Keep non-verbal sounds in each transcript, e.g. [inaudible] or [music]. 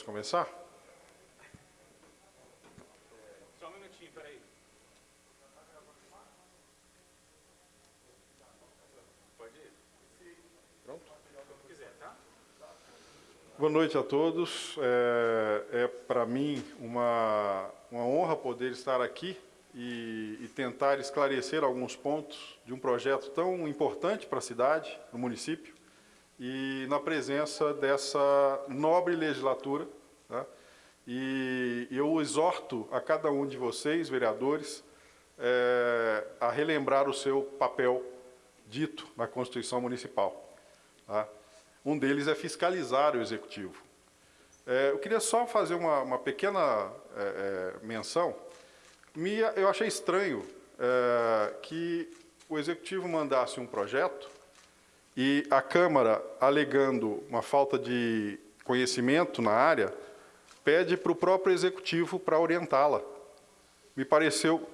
Posso começar? Só um minutinho, peraí. Pode ir? Pronto. Como quiser, tá? Boa noite a todos. É, é para mim uma, uma honra poder estar aqui e, e, tentar esclarecer alguns pontos de um projeto tão importante para a cidade, no município, e na presença dessa nobre legislatura. Tá? E eu exorto a cada um de vocês, vereadores, é, a relembrar o seu papel dito na Constituição Municipal. Tá? Um deles é fiscalizar o Executivo. É, eu queria só fazer uma, uma pequena é, é menção. Me, eu achei estranho é, que o Executivo mandasse um projeto e a Câmara, alegando uma falta de conhecimento na área, pede para o próprio Executivo para orientá-la. Me pareceu,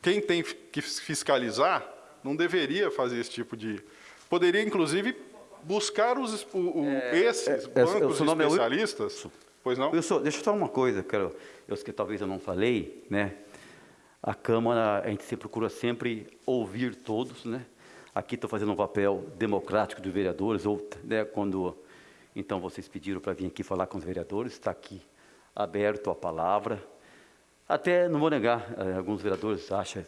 quem tem que fiscalizar não deveria fazer esse tipo de... Poderia, inclusive, buscar os, o, o, é, esses é, é bancos é, especialistas. Pois não? Wilson, deixa eu falar uma coisa, que eu, eu, que talvez eu não falei, né? A Câmara, a gente se procura sempre ouvir todos, né? Aqui estou fazendo um papel democrático dos vereadores, ou né, quando então vocês pediram para vir aqui falar com os vereadores, está aqui aberto a palavra. Até não vou negar, eh, alguns vereadores acham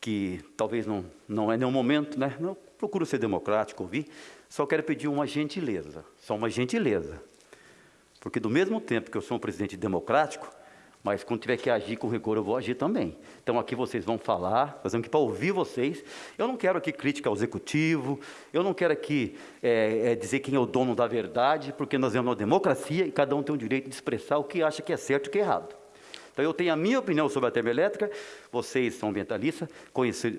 que talvez não, não é nenhum momento, né? Não, procuro ser democrático, ouvir, só quero pedir uma gentileza, só uma gentileza. Porque do mesmo tempo que eu sou um presidente democrático, mas quando tiver que agir com rigor, eu vou agir também. Então aqui vocês vão falar, estamos aqui para ouvir vocês. Eu não quero aqui crítica ao executivo, eu não quero aqui é, é, dizer quem é o dono da verdade, porque nós temos uma democracia e cada um tem o direito de expressar o que acha que é certo e o que é errado. Então, eu tenho a minha opinião sobre a termoelétrica, vocês são ambientalistas,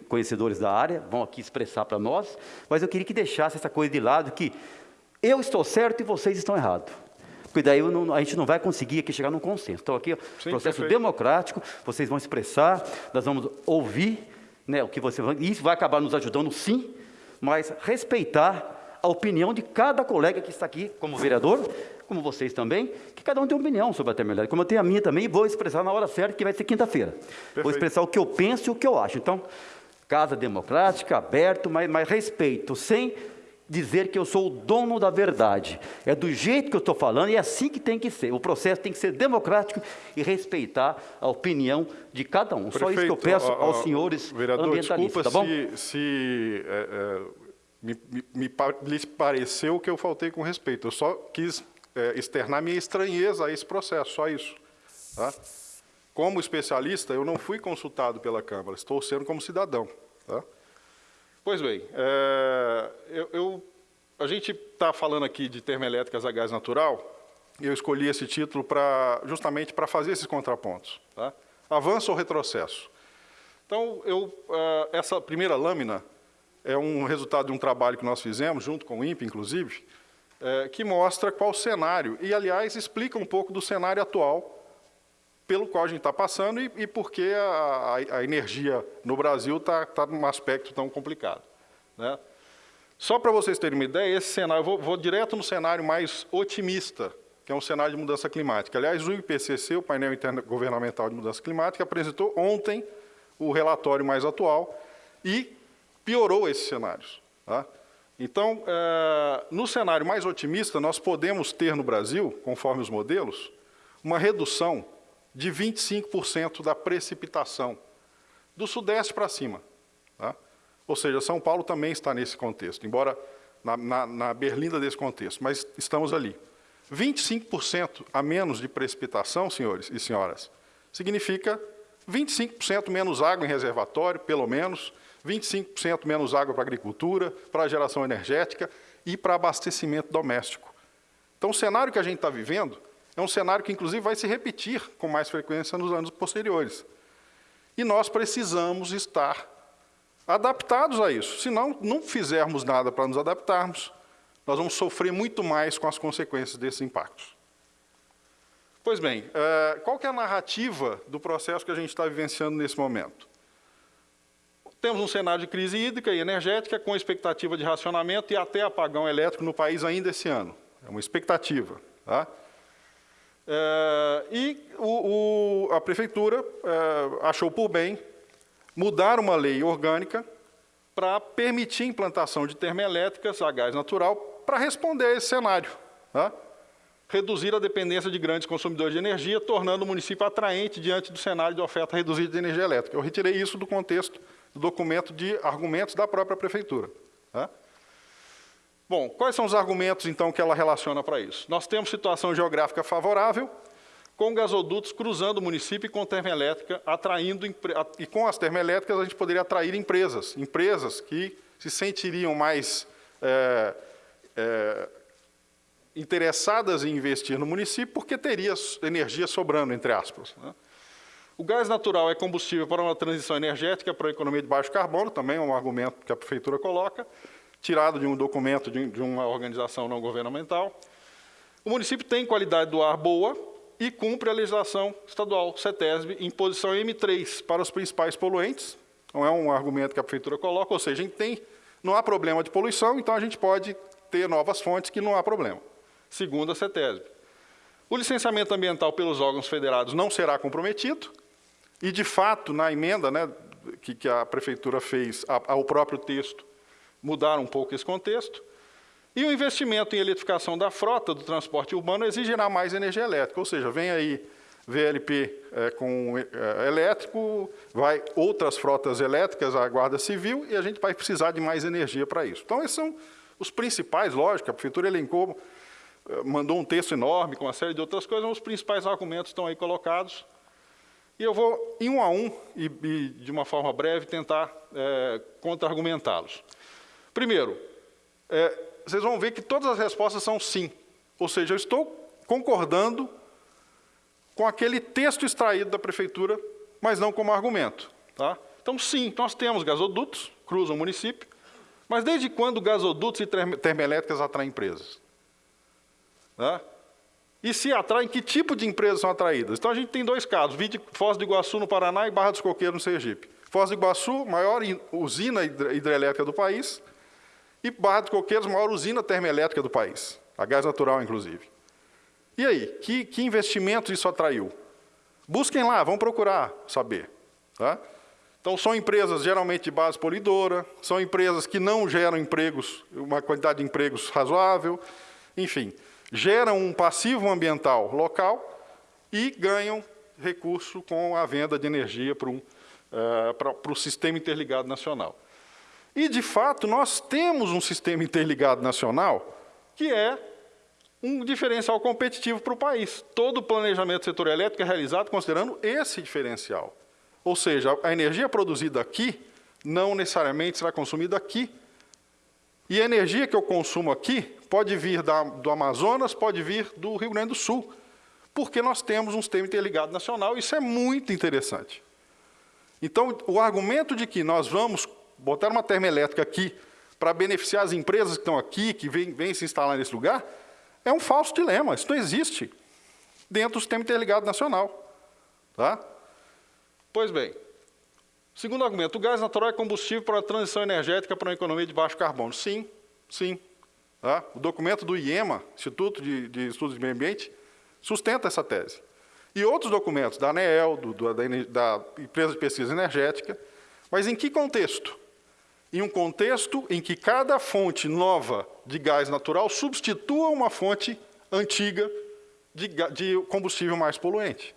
conhecedores da área, vão aqui expressar para nós, mas eu queria que deixasse essa coisa de lado, que eu estou certo e vocês estão errados. Porque daí não, a gente não vai conseguir aqui chegar num consenso. Então, aqui, Sim, processo perfeito. democrático, vocês vão expressar, nós vamos ouvir né, o que você vai. Isso vai acabar nos ajudando, sim, mas respeitar a opinião de cada colega que está aqui como vereador, como vocês também, que cada um tem uma opinião sobre a termoelétrica, como eu tenho a minha também, e vou expressar na hora certa, que vai ser quinta-feira. Vou expressar o que eu penso e o que eu acho. Então, casa democrática, aberto, mas, mas respeito, sem dizer que eu sou o dono da verdade. É do jeito que eu estou falando e é assim que tem que ser. O processo tem que ser democrático e respeitar a opinião de cada um. Prefeito, Só isso que eu peço aos senhores vereador, ambientalistas, desculpa tá bom? se, se é, é, me, me, me pareceu que eu faltei com respeito. Eu só quis é, externar minha estranheza a esse processo, só isso. Tá? Como especialista, eu não fui consultado pela Câmara, estou sendo como cidadão. Tá? Pois bem, é, a gente está falando aqui de termoelétricas a gás natural, eu escolhi esse título pra, justamente para fazer esses contrapontos. Tá? Avanço ou retrocesso? Então, eu, uh, essa primeira lâmina é um resultado de um trabalho que nós fizemos, junto com o INPE, inclusive, é, que mostra qual o cenário, e, aliás, explica um pouco do cenário atual pelo qual a gente está passando e, e por que a, a, a, energia no Brasil está tá num aspecto tão complicado. Né? Só para vocês terem uma ideia, esse cenário, eu vou, vou, direto no cenário mais otimista, que é um cenário de mudança climática. Aliás, o IPCC, o painel intergovernamental de mudança climática, apresentou ontem o relatório mais atual e piorou esses cenários. Tá? Então, é, no cenário mais otimista, nós podemos ter no Brasil, conforme os modelos, uma redução de 25% da precipitação, do sudeste para cima. Ou seja, São Paulo também está nesse contexto, embora na, na, na berlinda desse contexto, mas estamos ali. 25% a menos de precipitação, senhores e senhoras, significa 25% menos água em reservatório, pelo menos, 25% menos água para agricultura, para geração energética e para abastecimento doméstico. Então, o cenário que a gente está vivendo é um cenário que, inclusive, vai se repetir com mais frequência nos anos posteriores. E nós precisamos estar adaptados a isso. Se não, não fizermos nada para nos adaptarmos, nós vamos sofrer muito mais com as consequências desses impactos. Pois bem, eh, qual é a narrativa do processo que a gente está vivenciando nesse momento? Temos um cenário de crise hídrica e energética com expectativa de racionamento e até apagão elétrico no país ainda esse ano. É uma expectativa. Tá? É, e a prefeitura é, achou por bem mudar uma lei orgânica para permitir a implantação de termoelétricas a gás natural para responder a esse cenário. Tá? Reduzir a dependência de grandes consumidores de energia, tornando o município atraente diante do cenário de oferta reduzida de energia elétrica. Eu retirei isso do contexto do documento de argumentos da própria prefeitura. Tá? Bom, quais são os argumentos, então, que ela relaciona para isso? Nós temos situação geográfica favorável, com gasodutos cruzando o município e com termoelétrica, atraindo, e com as termoelétricas a gente poderia atrair empresas, empresas que se sentiriam mais é, é, interessadas em investir no município porque teria energia sobrando, entre aspas. Né? O gás natural é combustível para uma transição energética para a economia de baixo carbono, também é um argumento que a prefeitura coloca, tirado de um documento de, de uma organização não governamental. O município tem qualidade do ar boa, e cumpre a legislação estadual, CETESB, em posição M3 para os principais poluentes. Não é um argumento que a prefeitura coloca, ou seja, a gente tem, não há problema de poluição, então a gente pode ter novas fontes que não há problema, segundo a CETESB. O licenciamento ambiental pelos órgãos federados não será comprometido, e, de fato, na emenda né, que, que a prefeitura fez ao próprio texto, mudaram um pouco esse contexto. E o investimento em eletrificação da frota do transporte urbano exigirá mais energia elétrica, ou seja, vem aí VLP é, com é, elétrico, vai outras frotas elétricas, a Guarda Civil, e a gente vai precisar de mais energia para isso. Então, esses são os principais, lógico, a Prefeitura elencou, é, mandou um texto enorme com uma série de outras coisas, mas os principais argumentos estão aí colocados. E eu vou, em um a um, e, e de uma forma breve, tentar é, contra-argumentá-los. Primeiro, é, vocês vão ver que todas as respostas são sim. Ou seja, eu estou concordando com aquele texto extraído da prefeitura, mas não como argumento. Tá? Então, sim, nós temos gasodutos, cruzam o município, mas desde quando gasodutos e termoelétricas atraem empresas? Tá? E se atraem, que tipo de empresas são atraídas? Então, a gente tem dois casos, Foz do Iguaçu, no Paraná, e Barra dos Coqueiros, no Sergipe. Foz do Iguaçu, maior usina hidrelétrica do país, e Barra dos Coqueiros, maior usina termoelétrica do país, a gás natural, inclusive. E aí, que, que investimentos isso atraiu? Busquem lá, vão procurar saber. Tá? Então, são empresas geralmente de base polidora, são empresas que não geram empregos, uma quantidade de empregos razoável, enfim, geram um passivo ambiental local e ganham recurso com a venda de energia para, um, uh, para o sistema interligado nacional. E, de fato, nós temos um sistema interligado nacional que é um diferencial competitivo para o país. Todo o planejamento do setor elétrico é realizado considerando esse diferencial. Ou seja, a energia produzida aqui não necessariamente será consumida aqui. E a energia que eu consumo aqui pode vir da, do Amazonas, pode vir do Rio Grande do Sul, porque nós temos um sistema interligado nacional, isso é muito interessante. Então, o argumento de que nós vamos botar uma termoelétrica aqui para beneficiar as empresas que estão aqui, que vêm, se instalar nesse lugar, é um falso dilema. Isso não existe dentro do sistema interligado nacional. Tá? Pois bem, segundo argumento, o gás natural é combustível para a transição energética para uma economia de baixo carbono. Sim, sim. Tá? O documento do IEMA, Instituto de, de Estudos de Meio Ambiente, sustenta essa tese. E outros documentos da ANEEL, do, do, da, da Empresa de Pesquisa Energética, mas em que contexto? Em um contexto em que cada fonte nova de gás natural substitua uma fonte antiga de, de combustível mais poluente.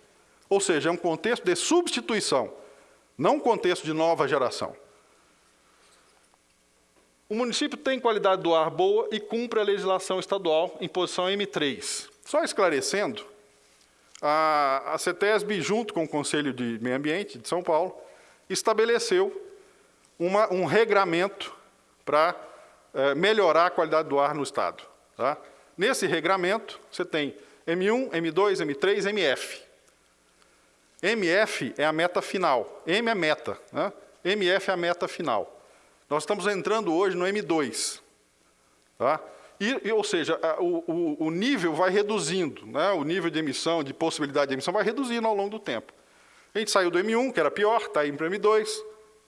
Ou seja, é um contexto de substituição, não um contexto de nova geração. O município tem qualidade do ar boa e cumpre a legislação estadual em posição M3. Só esclarecendo, a, a CETESB, junto com o Conselho de Meio Ambiente de São Paulo, estabeleceu uma, um regramento para é, melhorar a qualidade do ar no Estado. Tá? Nesse regramento, você tem M1, M2, M3, MF. MF é a meta final, M é meta, né? MF é a meta final. Nós estamos entrando hoje no M2. Tá? E, ou seja, a, o, o, nível vai reduzindo, né? o nível de emissão, de possibilidade de emissão vai reduzindo ao longo do tempo. A gente saiu do M1, que era pior, está indo para o M2,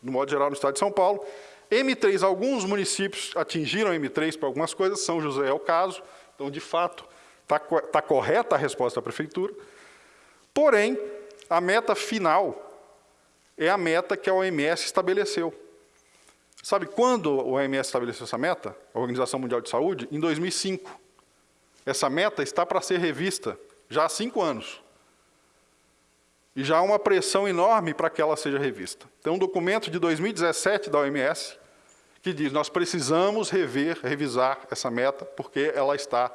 no modo geral, no estado de São Paulo. M3, alguns municípios atingiram M3 para algumas coisas, São José é o caso, então, de fato, está tá correta a resposta da prefeitura, porém, a meta final é a meta que a OMS estabeleceu. Sabe quando a OMS estabeleceu essa meta? A Organização Mundial de Saúde? Em 2005. Essa meta está para ser revista já há cinco anos. E já há uma pressão enorme para que ela seja revista. Tem um documento de 2017 da OMS que diz nós precisamos rever, revisar essa meta, porque ela está,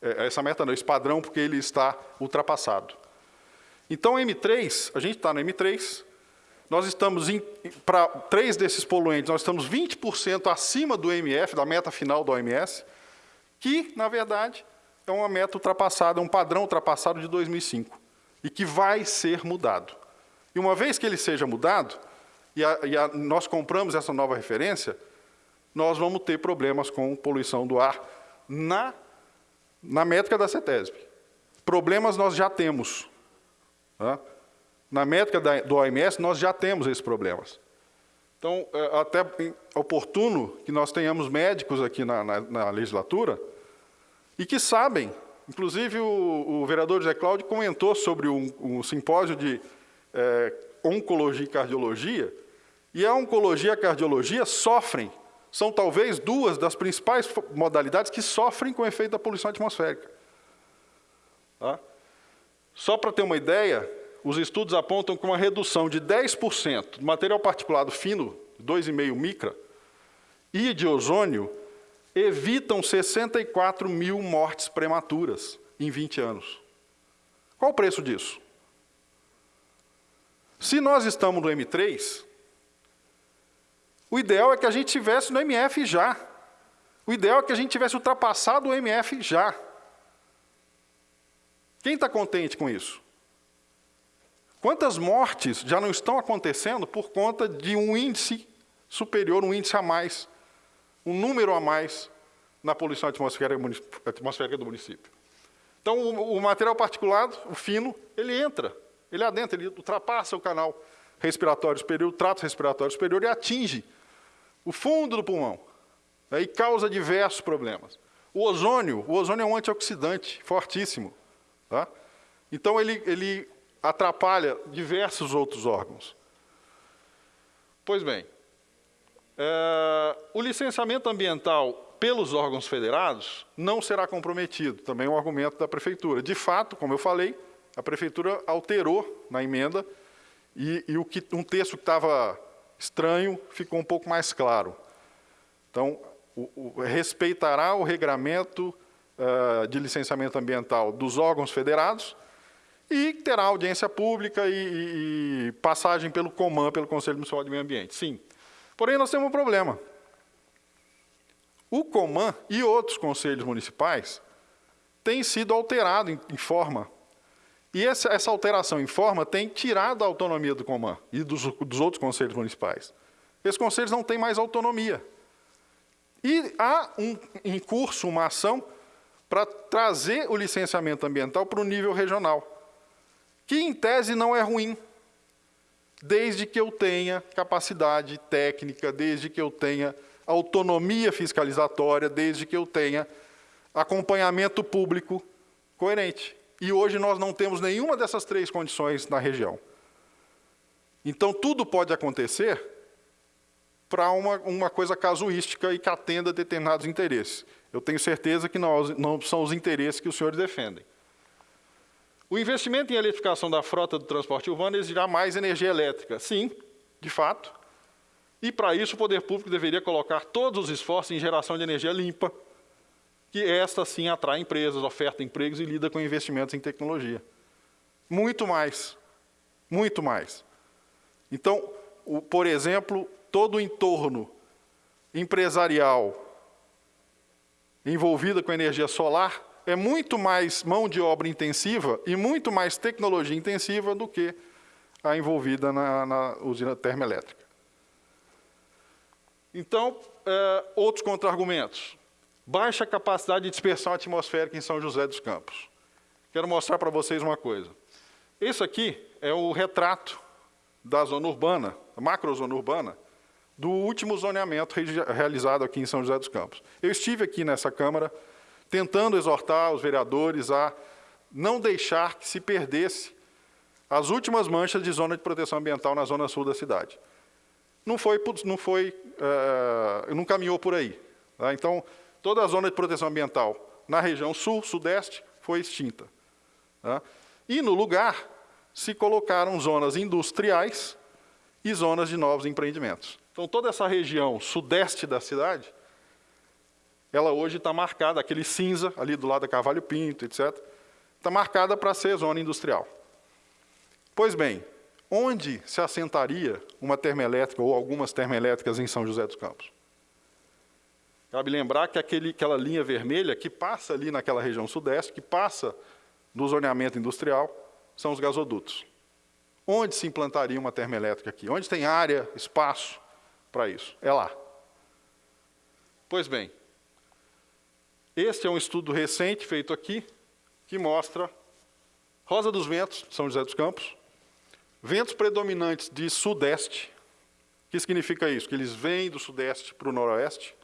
é, essa meta não, esse padrão, porque ele está ultrapassado. Então, M3, a gente está no M3, nós estamos, para três desses poluentes, nós estamos 20% acima do MF, da meta final da OMS, que, na verdade, é uma meta ultrapassada, um padrão ultrapassado de 2005, e que vai ser mudado. E uma vez que ele seja mudado, e, a, e a, nós compramos essa nova referência, nós vamos ter problemas com poluição do ar na, na métrica da CETESB. Problemas nós já temos. Tá? Na métrica da, do OMS, nós já temos esses problemas. Então, é até oportuno que nós tenhamos médicos aqui na, na, na legislatura e que sabem, inclusive o, o, vereador José Cláudio comentou sobre um, um simpósio de é, oncologia e cardiologia, e a oncologia e a cardiologia sofrem, são talvez duas das principais modalidades que sofrem com o efeito da poluição atmosférica. Tá? Só para ter uma ideia, os estudos apontam que uma redução de 10% do material particulado fino, 2,5 micra, e de ozônio, evitam 64 mil mortes prematuras em 20 anos. Qual o preço disso? Se nós estamos no M3, o ideal é que a gente tivesse no MF já. O ideal é que a gente tivesse ultrapassado o MF já. Quem está contente com isso? Quantas mortes já não estão acontecendo por conta de um índice superior, um índice a mais, um número a mais na poluição atmosférica do município? Então, o, material particulado, o fino, ele entra, ele adentra, ele ultrapassa o canal respiratório superior, o trato respiratório superior e atinge o fundo do pulmão né, e causa diversos problemas. O ozônio, o ozônio é um antioxidante fortíssimo. Tá? Então, ele, ele atrapalha diversos outros órgãos. Pois bem, é, o licenciamento ambiental pelos órgãos federados não será comprometido, também é um argumento da Prefeitura. De fato, como eu falei, a Prefeitura alterou na emenda e, e o que, um texto que estava estranho ficou um pouco mais claro. Então, o, o, respeitará o regramento uh, de licenciamento ambiental dos órgãos federados, e terá audiência pública e, e passagem pelo COMAN, pelo Conselho Municipal de Meio Ambiente. Sim. Porém, nós temos um problema. O COMAN e outros conselhos municipais têm sido alterados em, em forma. E essa, essa, alteração em forma tem tirado a autonomia do COMAN e dos, dos outros conselhos municipais. Esses conselhos não têm mais autonomia. E há um, em curso uma ação para trazer o licenciamento ambiental para o nível regional que em tese não é ruim, desde que eu tenha capacidade técnica, desde que eu tenha autonomia fiscalizatória, desde que eu tenha acompanhamento público coerente. E hoje nós não temos nenhuma dessas três condições na região. Então, tudo pode acontecer para uma, uma coisa casuística e que atenda determinados interesses. Eu tenho certeza que não, não são os interesses que os senhores defendem. O investimento em eletrificação da frota do transporte urbano exigirá mais energia elétrica. Sim, de fato. E, para isso, o poder público deveria colocar todos os esforços em geração de energia limpa, que esta, sim, atrai empresas, oferta empregos e lida com investimentos em tecnologia. Muito mais. Muito mais. Então, o, por exemplo, todo o entorno empresarial envolvido com energia solar é muito mais mão de obra intensiva e muito mais tecnologia intensiva do que a envolvida na, na usina termoelétrica. Então, é, outros contra-argumentos. Baixa capacidade de dispersão atmosférica em São José dos Campos. Quero mostrar para vocês uma coisa. Esse aqui é o retrato da zona urbana, macrozona urbana, do último zoneamento realizado aqui em São José dos Campos. Eu estive aqui nessa Câmara tentando exortar os vereadores a não deixar que se perdesse as últimas manchas de zona de proteção ambiental na zona sul da cidade. Não foi, não foi, uh, não caminhou por aí. Tá? Então, toda a zona de proteção ambiental na região sul, sudeste, foi extinta. Tá? E, no lugar, se colocaram zonas industriais e zonas de novos empreendimentos. Então, toda essa região sudeste da cidade, ela hoje está marcada, aquele cinza ali do lado da Carvalho Pinto, etc., está marcada para ser zona industrial. Pois bem, onde se assentaria uma termoelétrica ou algumas termoelétricas em São José dos Campos? Cabe lembrar que aquele, aquela linha vermelha que passa ali naquela região sudeste, que passa no zoneamento industrial, são os gasodutos. Onde se implantaria uma termoelétrica aqui? Onde tem área, espaço para isso? É lá. Pois bem, este é um estudo recente feito aqui, que mostra Rosa dos Ventos, São José dos Campos, ventos predominantes de sudeste. O que significa isso? Que eles vêm do sudeste para o noroeste.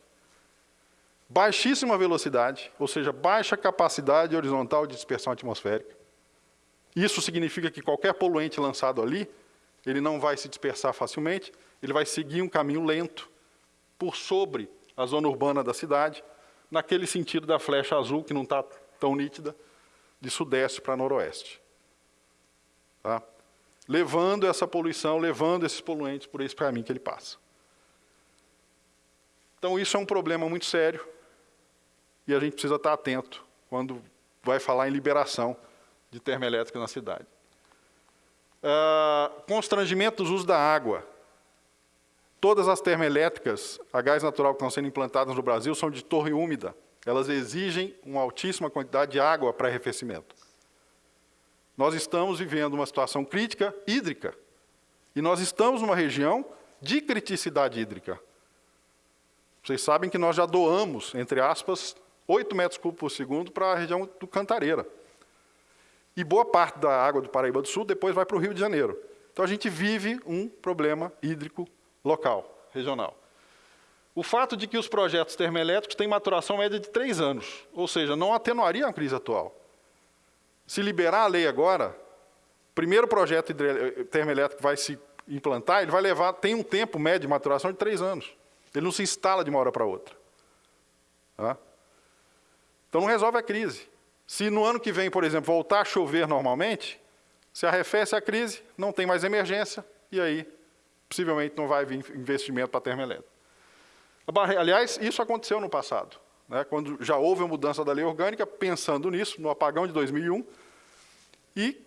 Baixíssima velocidade, ou seja, baixa capacidade horizontal de dispersão atmosférica. Isso significa que qualquer poluente lançado ali, ele não vai se dispersar facilmente, ele vai seguir um caminho lento por sobre a zona urbana da cidade, naquele sentido da flecha azul, que não está tão nítida, de sudeste para noroeste. Tá? Levando essa poluição, levando esses poluentes por esse caminho que ele passa. Então, isso é um problema muito sério e a gente precisa estar atento quando vai falar em liberação de termoelétrica na cidade. Uh, constrangimento dos usos da água. Todas as termoelétricas a gás natural que estão sendo implantadas no Brasil são de torre úmida. Elas exigem uma altíssima quantidade de água para arrefecimento. Nós estamos vivendo uma situação crítica hídrica. E nós estamos numa região de criticidade hídrica. Vocês sabem que nós já doamos, entre aspas, 8 metros cúbicos por segundo para a região do Cantareira. E boa parte da água do Paraíba do Sul depois vai para o Rio de Janeiro. Então a gente vive um problema hídrico local, regional. O fato de que os projetos termoelétricos têm maturação média de três anos, ou seja, não atenuaria a crise atual. Se liberar a lei agora, o primeiro projeto termoelétrico vai se implantar, ele vai levar, tem um tempo médio de maturação de três anos. Ele não se instala de uma hora para outra. Tá? Então não resolve a crise. Se no ano que vem, por exemplo, voltar a chover normalmente, se arrefece a crise, não tem mais emergência, e aí possivelmente não vai vir investimento para termoelétrica. Aliás, isso aconteceu no passado, né, quando já houve a mudança da lei orgânica, pensando nisso, no apagão de 2001, e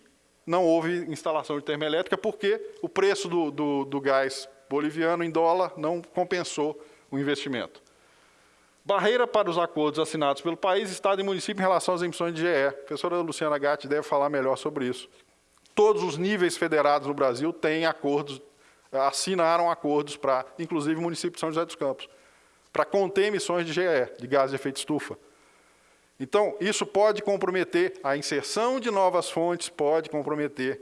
não houve instalação de termoelétrica porque o preço do, do, do gás boliviano em dólar não compensou o investimento. Barreira para os acordos assinados pelo país, Estado e município em relação às emissões de GE. A professora Luciana Gatti deve falar melhor sobre isso. Todos os níveis federados no Brasil têm acordos, assinaram acordos para, inclusive o município de São José dos Campos, para conter emissões de GE, de gás de efeito estufa. Então, isso pode comprometer a inserção de novas fontes, pode comprometer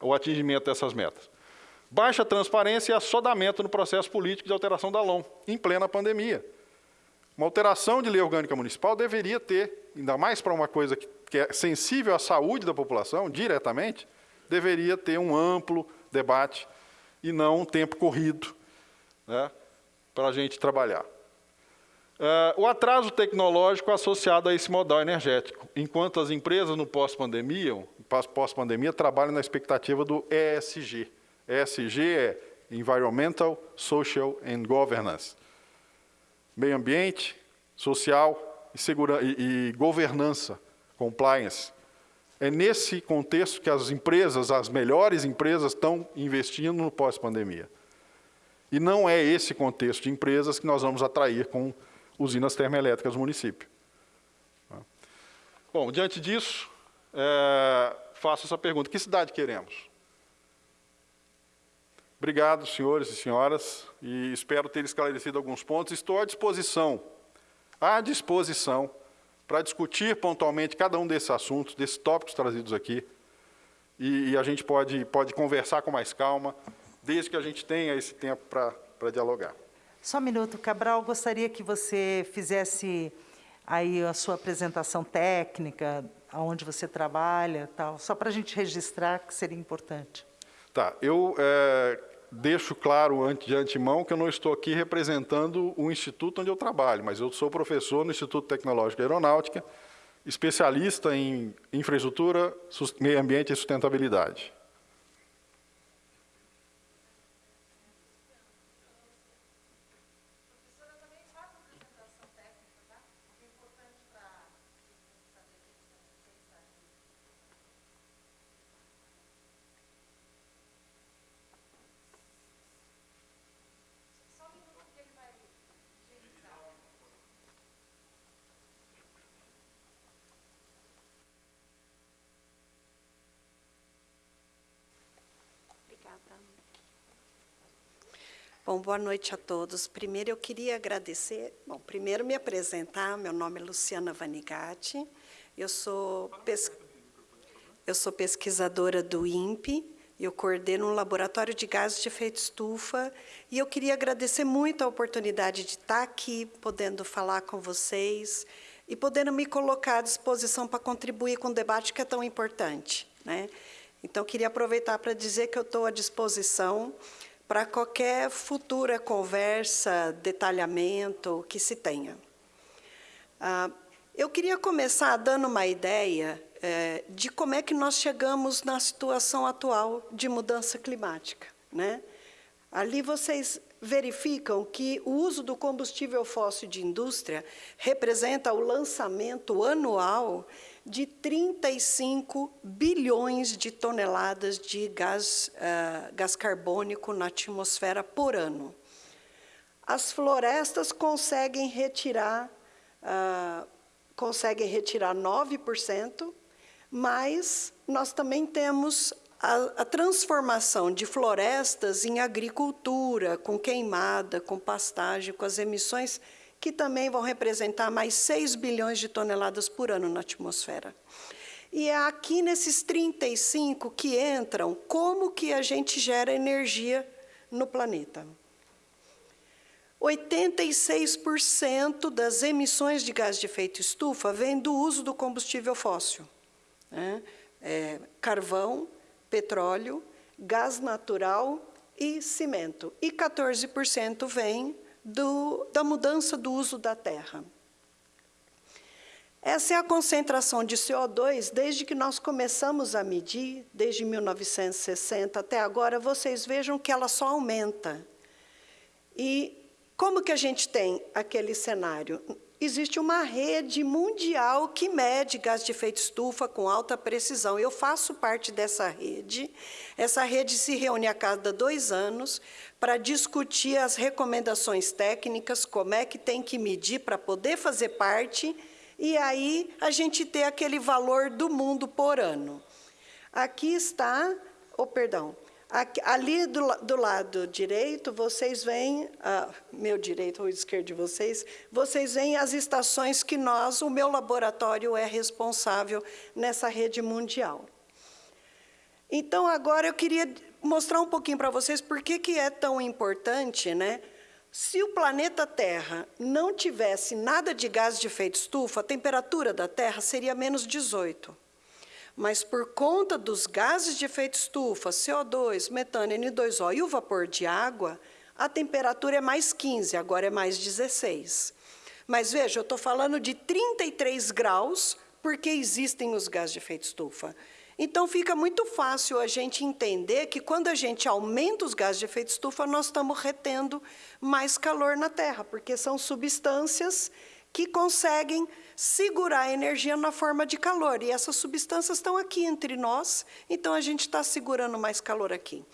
o atingimento dessas metas. Baixa transparência e assodamento no processo político de alteração da LOM, em plena pandemia. Uma alteração de lei orgânica municipal deveria ter, ainda mais para uma coisa que, que é sensível à saúde da população, diretamente, deveria ter um amplo debate e não um tempo corrido né, para a gente trabalhar. Uh, o atraso tecnológico associado a esse modal energético, enquanto as empresas no pós-pandemia, pós-pandemia, trabalham na expectativa do ESG. ESG é Environmental, Social and Governance meio ambiente, social e, segura, e, e governança, compliance. É nesse contexto que as empresas, as melhores empresas, estão investindo no pós-pandemia. E não é esse contexto de empresas que nós vamos atrair com usinas termoelétricas no município. Bom, diante disso, é, faço essa pergunta. Que cidade queremos? Obrigado, senhores e senhoras, e espero ter esclarecido alguns pontos. Estou à disposição, à disposição, para discutir pontualmente cada um desses assuntos, desses tópicos trazidos aqui, e, e, a gente pode, pode conversar com mais calma, desde que a gente tenha esse tempo para dialogar. Só um minuto, Cabral, gostaria que você fizesse aí a sua apresentação técnica, aonde você trabalha, tal, só para a gente registrar que seria importante. Tá, eu é, deixo claro de antemão que eu não estou aqui representando o instituto onde eu trabalho, mas eu sou professor no Instituto Tecnológico Aeronáutica, especialista em infraestrutura, meio ambiente e sustentabilidade. Bom, boa noite a todos. Primeiro eu queria agradecer, bom, primeiro me apresentar, meu nome é Luciana Vanigatti, eu sou, pes... eu sou pesquisadora do INPE, eu coordeno um laboratório de gases de efeito estufa e eu queria agradecer muito a oportunidade de estar aqui, podendo falar com vocês e podendo me colocar à disposição para contribuir com o debate que é tão importante. Né? Então, queria aproveitar para dizer que eu estou à disposição para qualquer futura conversa, detalhamento que se tenha. Ah, eu queria começar dando uma ideia é, de como é que nós chegamos na situação atual de mudança climática. Né? Ali vocês verificam que o uso do combustível fóssil de indústria representa o lançamento anual de 35 bilhões de toneladas de gás, uh, gás carbônico na atmosfera por ano. As florestas conseguem retirar, uh, conseguem retirar 9%, mas nós também temos a, a, transformação de florestas em agricultura, com queimada, com pastagem, com as emissões que também vão representar mais 6 bilhões de toneladas por ano na atmosfera. E é aqui nesses 35 que entram como que a gente gera energia no planeta. 86% das emissões de gás de efeito estufa vem do uso do combustível fóssil. Né? É, carvão, petróleo, gás natural e cimento. E 14% vem do, da mudança do uso da terra. Essa é a concentração de CO2 desde que nós começamos a medir, desde 1960 até agora, vocês vejam que ela só aumenta. E como que a gente tem aquele cenário? Existe uma rede mundial que mede gás de efeito estufa com alta precisão. Eu faço parte dessa rede. Essa rede se reúne a cada dois anos para discutir as recomendações técnicas, como é que tem que medir para poder fazer parte, e aí a gente ter aquele valor do mundo por ano. Aqui está, oh, perdão, ali do, do, lado direito, vocês veem, ah, meu direito ou esquerdo de vocês, vocês veem as estações que nós, o meu laboratório é responsável nessa rede mundial. Então, agora eu queria mostrar um pouquinho para vocês por que, que é tão importante, né? Se o planeta Terra não tivesse nada de gás de efeito estufa, a temperatura da Terra seria menos 18. Mas por conta dos gases de efeito estufa, CO2, metano, N2O e o vapor de água, a temperatura é mais 15, agora é mais 16. Mas veja, eu estou falando de 33 graus porque existem os gases de efeito estufa. Então, fica muito fácil a gente entender que quando a gente aumenta os gases de efeito estufa, nós estamos retendo mais calor na Terra, porque são substâncias que conseguem segurar a energia na forma de calor. E essas substâncias estão aqui entre nós, então a gente está segurando mais calor aqui.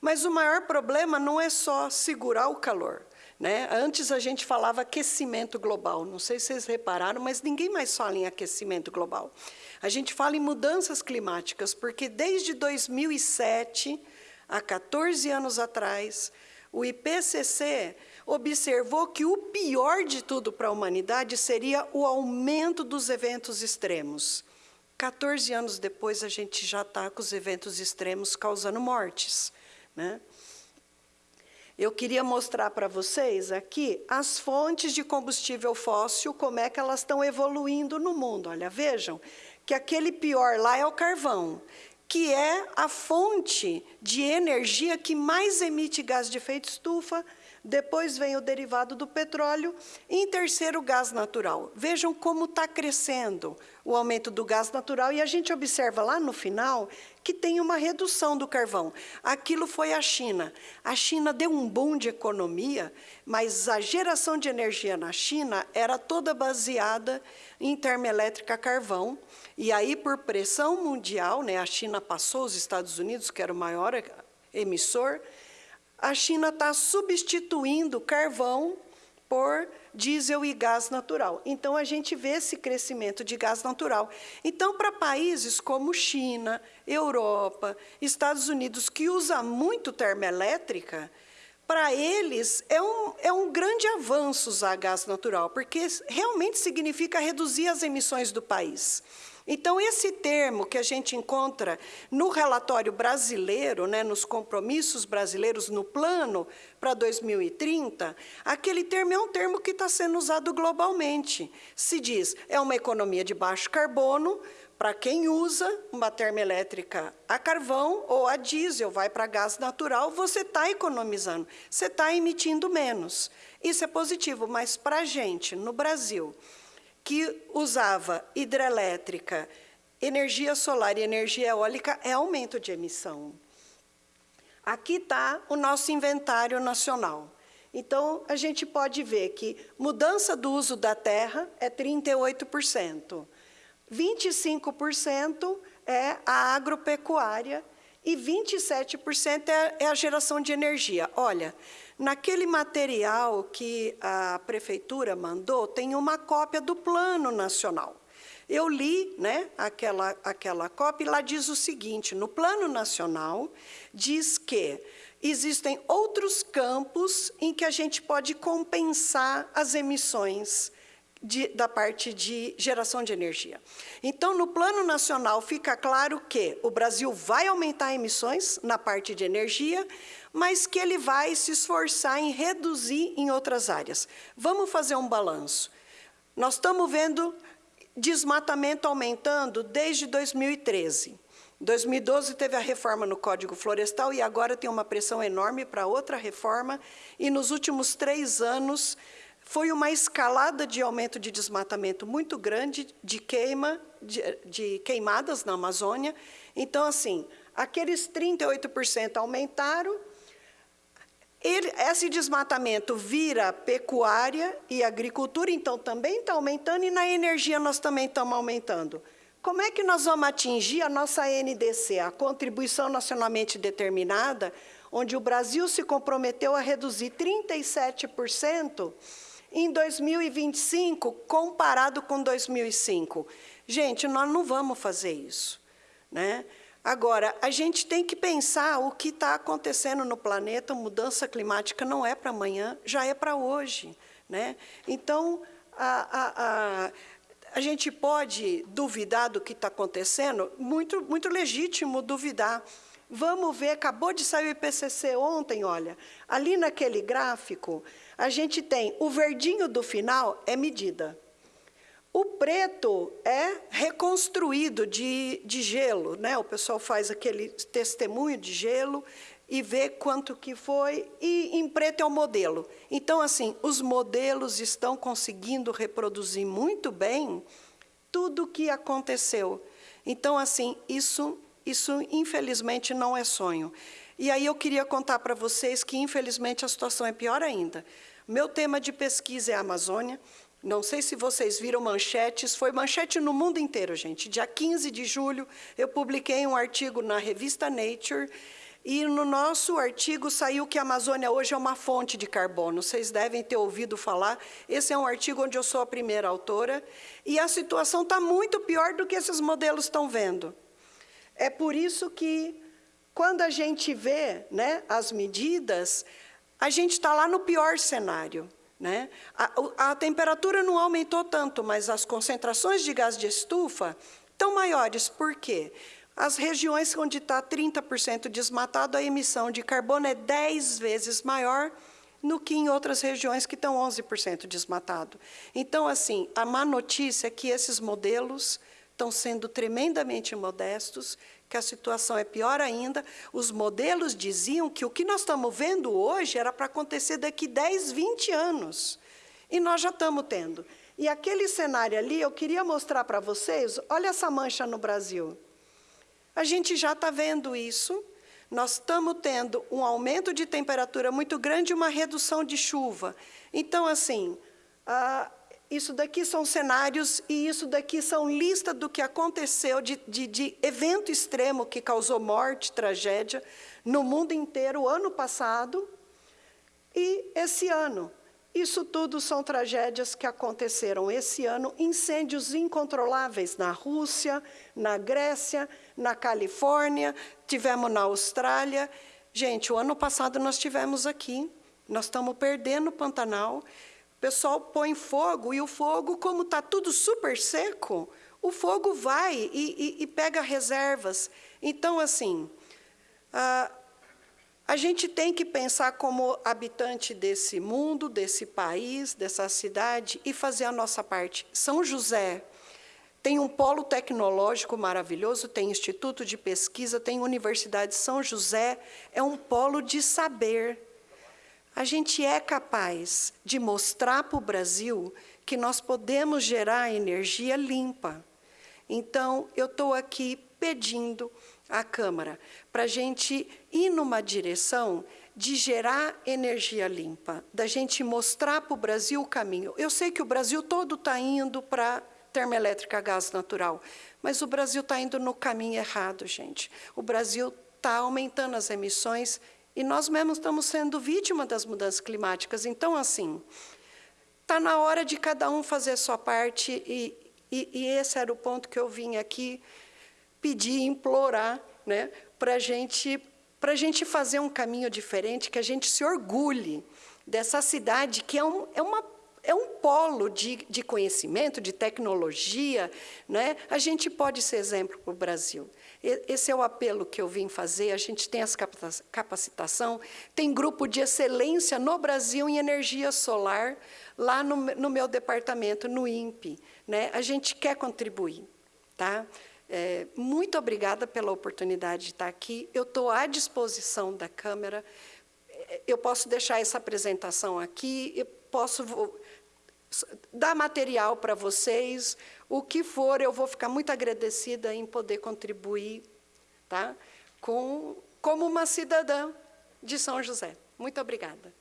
Mas o maior problema não é só segurar o calor. Né? Antes a gente falava aquecimento global, não sei se vocês repararam, mas ninguém mais fala em aquecimento global. A gente fala em mudanças climáticas, porque desde 2007, há 14 anos atrás, o IPCC observou que o pior de tudo para a humanidade seria o aumento dos eventos extremos. 14 anos depois, a gente já está com os eventos extremos causando mortes. Né? Eu queria mostrar para vocês aqui as fontes de combustível fóssil, como é que elas estão evoluindo no mundo. Olha, vejam que aquele pior lá é o carvão, que é a fonte de energia que mais emite gás de efeito estufa, depois vem o derivado do petróleo e, em terceiro, o gás natural. Vejam como está crescendo o aumento do gás natural e a gente observa lá no final que tem uma redução do carvão. Aquilo foi a China. A China deu um boom de economia, mas a geração de energia na China era toda baseada em termoelétrica carvão. E aí, por pressão mundial, né, a China passou os Estados Unidos, que era o maior emissor, a China está substituindo carvão por diesel e gás natural. Então, a gente vê esse crescimento de gás natural. Então, para países como China, Europa, Estados Unidos, que usa muito termoelétrica, para eles é um, é um grande avanço usar gás natural, porque realmente significa reduzir as emissões do país. Então, esse termo que a gente encontra no relatório brasileiro, né, nos compromissos brasileiros, no plano para 2030, aquele termo é um termo que está sendo usado globalmente. Se diz, é uma economia de baixo carbono, para quem usa uma termoelétrica a carvão ou a diesel, vai para gás natural, você está economizando, você está emitindo menos. Isso é positivo, mas para a gente, no Brasil, que usava hidrelétrica, energia solar e energia eólica, é aumento de emissão. Aqui está o nosso inventário nacional. Então, a gente pode ver que mudança do uso da terra é 38%, 25% é a agropecuária e 27% é, é a geração de energia. Olha, Naquele material que a prefeitura mandou, tem uma cópia do Plano Nacional. Eu li né, aquela, aquela cópia e lá diz o seguinte: no Plano Nacional, diz que existem outros campos em que a gente pode compensar as emissões de, da parte de geração de energia. Então, no Plano Nacional, fica claro que o Brasil vai aumentar emissões na parte de energia, mas que ele vai se esforçar em reduzir em outras áreas. Vamos fazer um balanço. Nós estamos vendo desmatamento aumentando desde 2013. 2012 teve a reforma no Código Florestal e agora tem uma pressão enorme para outra reforma. E nos últimos três anos foi uma escalada de aumento de desmatamento muito grande, de queima, de, de queimadas na Amazônia. Então, assim, aqueles 38% aumentaram, ele, esse desmatamento vira pecuária e agricultura, então também está aumentando, e na energia nós também estamos aumentando. Como é que nós vamos atingir a nossa NDC, a contribuição nacionalmente determinada, onde o Brasil se comprometeu a reduzir 37% em 2025, comparado com 2005. Gente, nós não vamos fazer isso. Né? Agora, a gente tem que pensar o que está acontecendo no planeta, mudança climática não é para amanhã, já é para hoje. Né? Então, a, a, a, a gente pode duvidar do que está acontecendo, muito, muito legítimo duvidar. Vamos ver, acabou de sair o IPCC ontem, olha, ali naquele gráfico, a gente tem o verdinho do final é medida. O preto é reconstruído de, de gelo, né? O pessoal faz aquele testemunho de gelo e vê quanto que foi, e em preto é o modelo. Então, assim, os modelos estão conseguindo reproduzir muito bem tudo o que aconteceu. Então, assim, isso, isso infelizmente não é sonho. E aí eu queria contar para vocês que, infelizmente, a situação é pior ainda. Meu tema de pesquisa é a Amazônia. Não sei se vocês viram manchetes, foi manchete no mundo inteiro, gente. Dia 15 de julho, eu publiquei um artigo na revista Nature, e no nosso artigo saiu que a Amazônia hoje é uma fonte de carbono. Vocês devem ter ouvido falar. Esse é um artigo onde eu sou a primeira autora. E a situação está muito pior do que esses modelos estão vendo. É por isso que quando a gente vê né, as medidas, a gente está lá no pior cenário. Né? A, a temperatura não aumentou tanto, mas as concentrações de gás de estufa estão maiores. Por quê? As regiões onde está 30% desmatado, a emissão de carbono é 10 vezes maior no que em outras regiões que estão 11% desmatado. Então, assim, a má notícia é que esses modelos estão sendo tremendamente modestos, que a situação é pior ainda. Os modelos diziam que o que nós estamos vendo hoje era para acontecer daqui 10, 20 anos. E nós já estamos tendo. E aquele cenário ali, eu queria mostrar para vocês, olha essa mancha no Brasil. A gente já está vendo isso, nós estamos tendo um aumento de temperatura muito grande e uma redução de chuva. Então, assim, isso daqui são cenários e isso daqui são lista do que aconteceu de, de, de evento extremo que causou morte, tragédia no mundo inteiro ano passado e esse ano. Isso tudo são tragédias que aconteceram esse ano, incêndios incontroláveis na Rússia, na Grécia, na Califórnia, tivemos na Austrália. Gente, o ano passado nós tivemos aqui, nós estamos perdendo o Pantanal. Pessoal põe fogo e o fogo, como está tudo super seco, o fogo vai e, e, e pega reservas. Então, assim, ah, a gente tem que pensar como habitante desse mundo, desse país, dessa cidade e fazer a nossa parte. São José tem um polo tecnológico maravilhoso, tem instituto de pesquisa, tem Universidade São José, é um polo de saber. A gente é capaz de mostrar para o Brasil que nós podemos gerar energia limpa. Então, eu estou aqui pedindo à Câmara para a gente ir numa direção de gerar energia limpa, da gente mostrar para o Brasil o caminho. Eu sei que o Brasil todo está indo para termoelétrica a gás natural. Mas o Brasil está indo no caminho errado, gente. O Brasil está aumentando as emissões e nós mesmos estamos sendo vítima das mudanças climáticas. Então, assim, está na hora de cada um fazer a sua parte e, e, e esse era o ponto que eu vim aqui pedir, implorar, né, para gente, a gente fazer um caminho diferente, que a gente se orgulhe dessa cidade que é, um, é uma é um polo de, de conhecimento, de tecnologia. Né? A gente pode ser exemplo para o Brasil. Esse é o apelo que eu vim fazer. A gente tem essa capacitação, tem grupo de excelência no Brasil em energia solar, lá no, no meu departamento, no INPE. Né? A gente quer contribuir. Tá? É, muito obrigada pela oportunidade de estar aqui. Eu estou à disposição da Câmara. Eu posso deixar essa apresentação aqui, eu posso dar material para vocês, o que for, eu vou ficar muito agradecida em poder contribuir tá? Com, como uma cidadã de São José. Muito obrigada.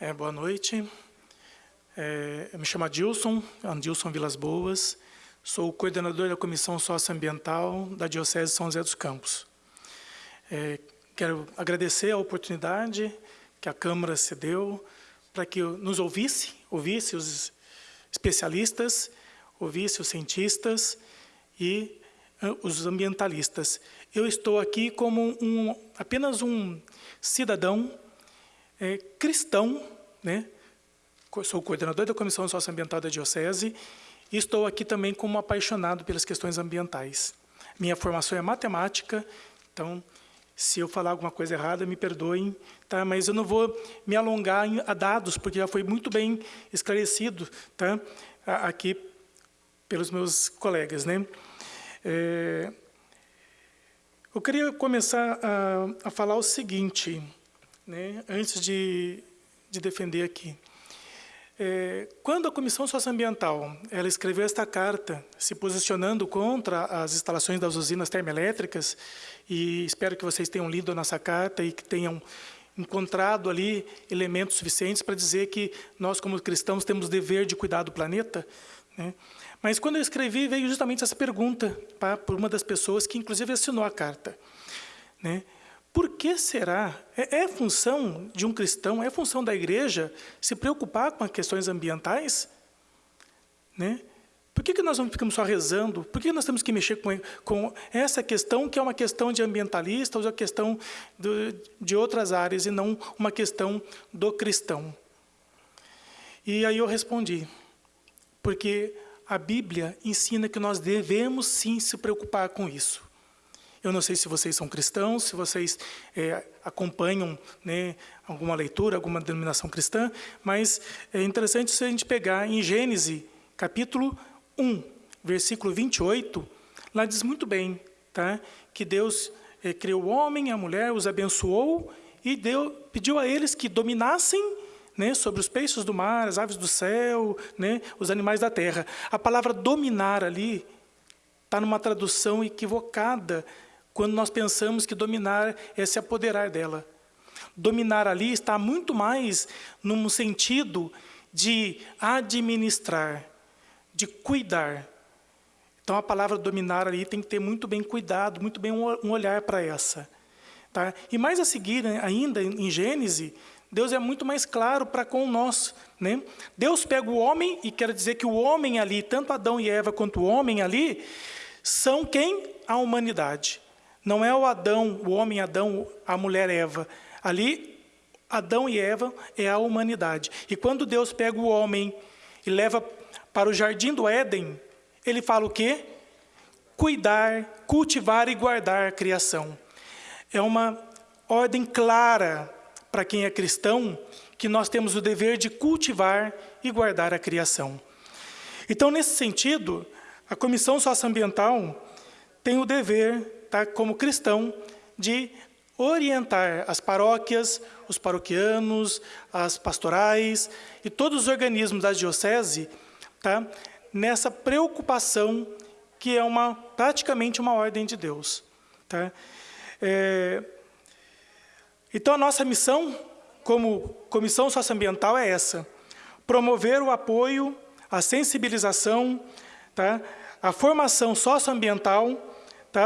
É, boa noite. É, eu me chamo Adilson, Adilson Vilas Boas. Sou coordenador da Comissão Socioambiental da Diocese de São José dos Campos. É, quero agradecer a oportunidade que a Câmara cedeu para que nos ouvisse, ouvisse os especialistas, ouvisse os cientistas e uh, os ambientalistas. Eu estou aqui como um, apenas um cidadão é, cristão, né? sou coordenador da Comissão Socioambiental da Diocese e estou aqui também como apaixonado pelas questões ambientais. Minha formação é matemática, então, se eu falar alguma coisa errada, me perdoem, tá? mas eu não vou me alongar em, a dados, porque já foi muito bem esclarecido tá? aqui pelos meus colegas. Né? É, eu queria começar a, a falar o seguinte né, antes de, de defender aqui. É, quando a Comissão Socioambiental ela escreveu esta carta se posicionando contra as instalações das usinas termoelétricas, e espero que vocês tenham lido a nossa carta e que tenham encontrado ali elementos suficientes para dizer que nós, como cristãos, temos dever de cuidar do planeta, né? Mas quando eu escrevi, veio justamente essa pergunta tá, por uma das pessoas que, inclusive, assinou a carta. Né? Por que será? É, é função de um cristão, é função da igreja se preocupar com as questões ambientais? Né? Por que, que nós não ficamos só rezando? Por que nós temos que mexer com, com essa questão que é uma questão de ambientalista ou uma questão do, de outras áreas e não uma questão do cristão? E aí eu respondi, porque a Bíblia ensina que nós devemos sim se preocupar com isso. Eu não sei se vocês são cristãos, se vocês é, acompanham né, alguma leitura, alguma denominação cristã, mas é interessante se a gente pegar em Gênesis, capítulo 1, versículo 28, lá diz muito bem tá, que Deus é, criou o homem e a mulher, os abençoou e deu, pediu a eles que dominassem né, sobre os peixes do mar, as aves do céu, né, os animais da terra. A palavra dominar ali está numa tradução equivocada quando nós pensamos que dominar é se apoderar dela. Dominar ali está muito mais num sentido de administrar, de cuidar. Então a palavra dominar ali tem que ter muito bem cuidado, muito bem um olhar para essa. Tá? E mais a seguir, né, ainda em Gênesis, Deus é muito mais claro para com nós. Né? Deus pega o homem, e quer dizer que o homem ali, tanto Adão e Eva quanto o homem ali, são quem? A humanidade. Não é o Adão, o homem Adão, a mulher Eva. Ali, Adão e Eva é a humanidade. E quando Deus pega o homem e leva para o jardim do Éden, ele fala o quê? Cuidar, cultivar e guardar a criação. É uma ordem clara para quem é cristão, que nós temos o dever de cultivar e guardar a criação. Então, nesse sentido, a Comissão Socioambiental tem o dever, tá, como cristão, de orientar as paróquias, os paroquianos, as pastorais e todos os organismos da diocese tá, nessa preocupação que é uma, praticamente uma ordem de Deus. Tá? É, então, a nossa missão, como Comissão Socioambiental, é essa: promover o apoio, a sensibilização, tá? a formação socioambiental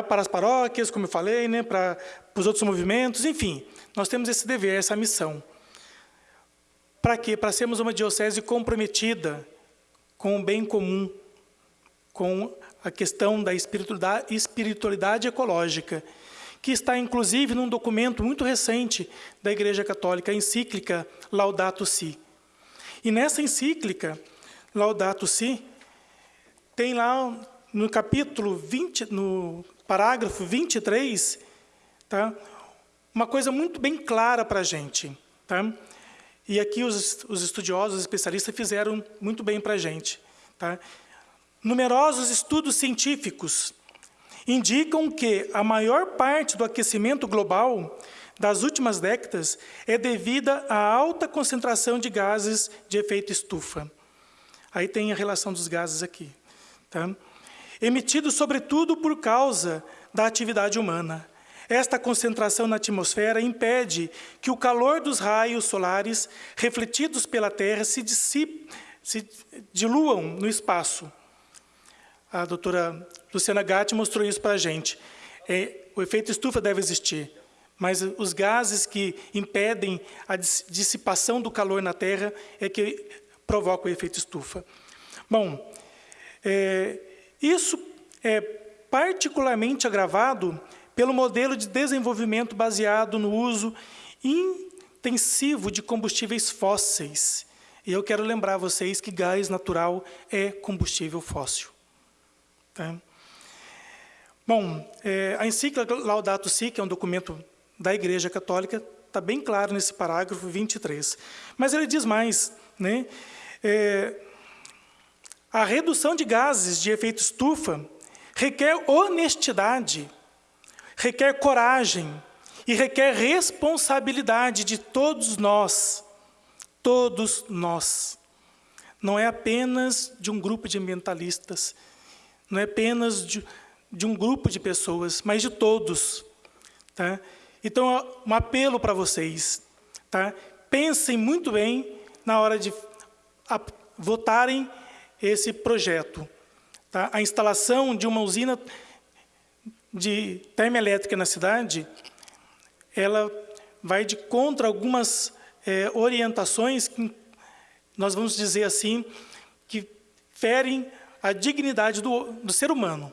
para as paróquias, como eu falei, né? para, para os outros movimentos, enfim, nós temos esse dever, essa missão. Para quê? Para sermos uma diocese comprometida com o bem comum, com a questão da espiritualidade ecológica que está inclusive num documento muito recente da Igreja Católica, a encíclica Laudato Si. E nessa encíclica, Laudato Si, tem lá no capítulo 20, no parágrafo 23, tá? uma coisa muito bem clara para a gente. Tá? E aqui os, os estudiosos, os especialistas fizeram muito bem para a gente. Tá? Numerosos estudos científicos indicam que a maior parte do aquecimento global das últimas décadas é devida à alta concentração de gases de efeito estufa. Aí tem a relação dos gases aqui. Tá? Emitidos, sobretudo, por causa da atividade humana. Esta concentração na atmosfera impede que o calor dos raios solares refletidos pela Terra se, se diluam no espaço. A doutora Luciana Gatti mostrou isso para a gente. É, o efeito estufa deve existir, mas os gases que impedem a dissipação do calor na Terra é que provocam o efeito estufa. Bom, é, isso é particularmente agravado pelo modelo de desenvolvimento baseado no uso intensivo de combustíveis fósseis. E eu quero lembrar vocês que gás natural é combustível fóssil. Tá? Bom, é, a encíclica Laudato Si, que é um documento da Igreja Católica, está bem claro nesse parágrafo 23. Mas ele diz mais, né? É, a redução de gases de efeito estufa requer honestidade, requer coragem e requer responsabilidade de todos nós, todos nós. Não é apenas de um grupo de ambientalistas, não é apenas de, de um grupo de pessoas, mas de todos. Tá? Então, um apelo para vocês. Tá? Pensem muito bem na hora de votarem esse projeto. tá? a instalação de uma usina de termoelétrica na cidade, ela vai de contra algumas é, orientações que nós vamos dizer assim, que ferem a dignidade do, do ser humano,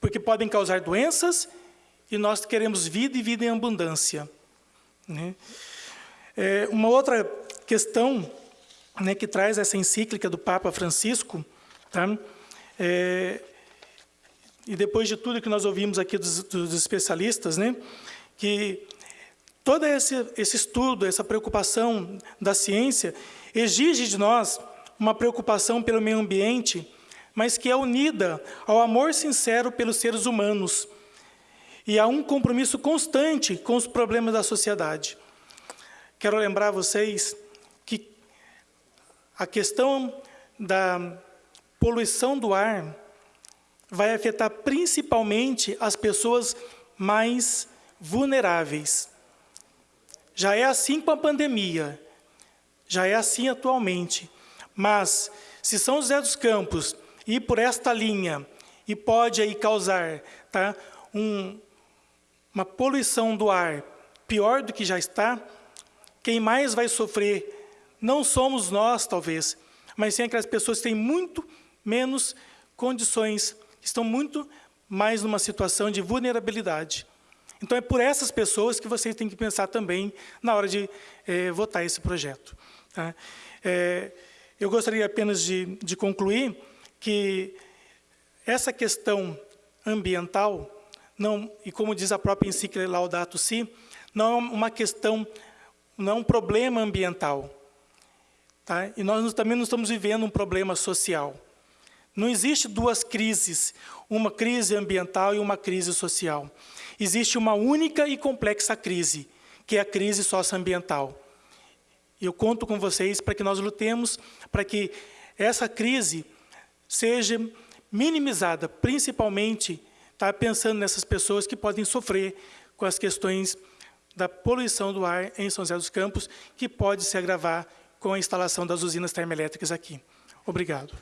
porque podem causar doenças e nós queremos vida e vida em abundância. Né? É, uma outra questão né, que traz essa encíclica do Papa Francisco, tá? É, e depois de tudo que nós ouvimos aqui dos, dos especialistas, né, que todo esse, esse estudo, essa preocupação da ciência, exige de nós uma preocupação pelo meio ambiente, mas que é unida ao amor sincero pelos seres humanos e a um compromisso constante com os problemas da sociedade. Quero lembrar vocês a questão da poluição do ar vai afetar principalmente as pessoas mais vulneráveis. Já é assim com a pandemia, já é assim atualmente. Mas, se São José dos Campos ir por esta linha e pode aí causar tá, um, uma poluição do ar pior do que já está, quem mais vai sofrer não somos nós, talvez, mas sim aquelas pessoas que têm muito menos condições estão muito mais numa situação de vulnerabilidade. Então, é por essas pessoas que vocês têm que pensar também na hora de é, votar esse projeto. Tá? É, eu gostaria apenas de, de concluir que essa questão ambiental, não, e como diz a própria encíclica Laudato Si, não é uma questão, não é um problema ambiental. Tá? E nós também não estamos vivendo um problema social. Não existe duas crises, uma crise ambiental e uma crise social. Existe uma única e complexa crise, que é a crise socioambiental. Eu conto com vocês para que nós lutemos para que essa crise seja minimizada, principalmente tá, pensando nessas pessoas que podem sofrer com as questões da poluição do ar em São José dos Campos, que pode se agravar com a instalação das usinas termoelétricas aqui. Obrigado.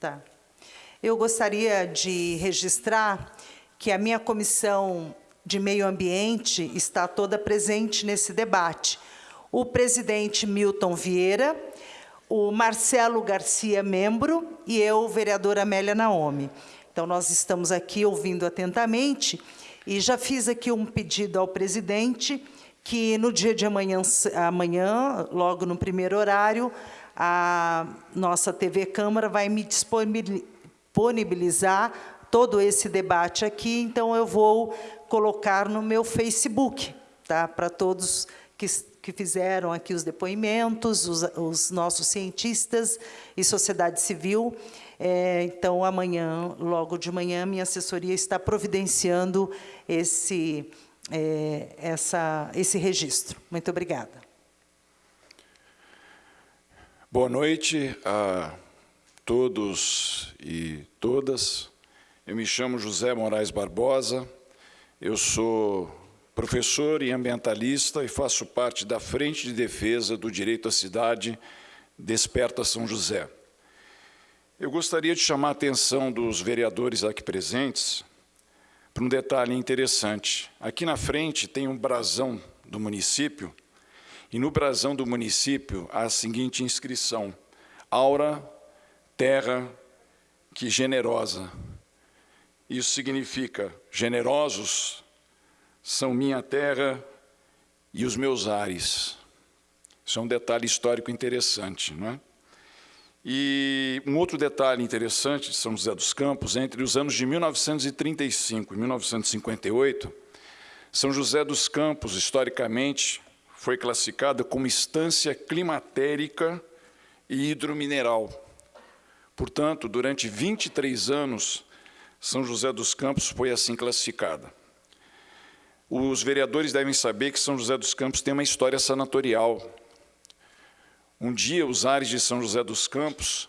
Tá. Eu gostaria de registrar que a minha comissão de meio ambiente está toda presente nesse debate. O presidente Milton Vieira, o Marcelo Garcia, membro, e eu, vereadora Amélia Naomi. Então, nós estamos aqui ouvindo atentamente e já fiz aqui um pedido ao presidente que no dia de amanhã, amanhã logo no primeiro horário, a nossa TV Câmara vai me disponibilizar todo esse debate aqui, então eu vou colocar no meu Facebook, tá? para todos que, que fizeram aqui os depoimentos, os, os nossos cientistas e sociedade civil. É, então, amanhã, logo de manhã, minha assessoria está providenciando esse, é, essa, esse registro. Muito obrigada. Boa noite a todos e todas. Eu me chamo José Moraes Barbosa, eu sou professor e ambientalista e faço parte da Frente de Defesa do Direito à Cidade Desperta São José. Eu gostaria de chamar a atenção dos vereadores aqui presentes para um detalhe interessante. Aqui na frente tem um brasão do município e no brasão do município há a seguinte inscrição: Aura, terra que generosa. Isso significa: generosos são minha terra e os meus ares. Isso é um detalhe histórico interessante, não é? E um outro detalhe interessante de São José dos Campos, entre os anos de 1935 e 1958, São José dos Campos, historicamente, foi classificada como instância climatérica e hidromineral. Portanto, durante 23 anos, São José dos Campos foi assim classificada. Os vereadores devem saber que São José dos Campos tem uma história sanatorial. Um dia, os ares de São José dos Campos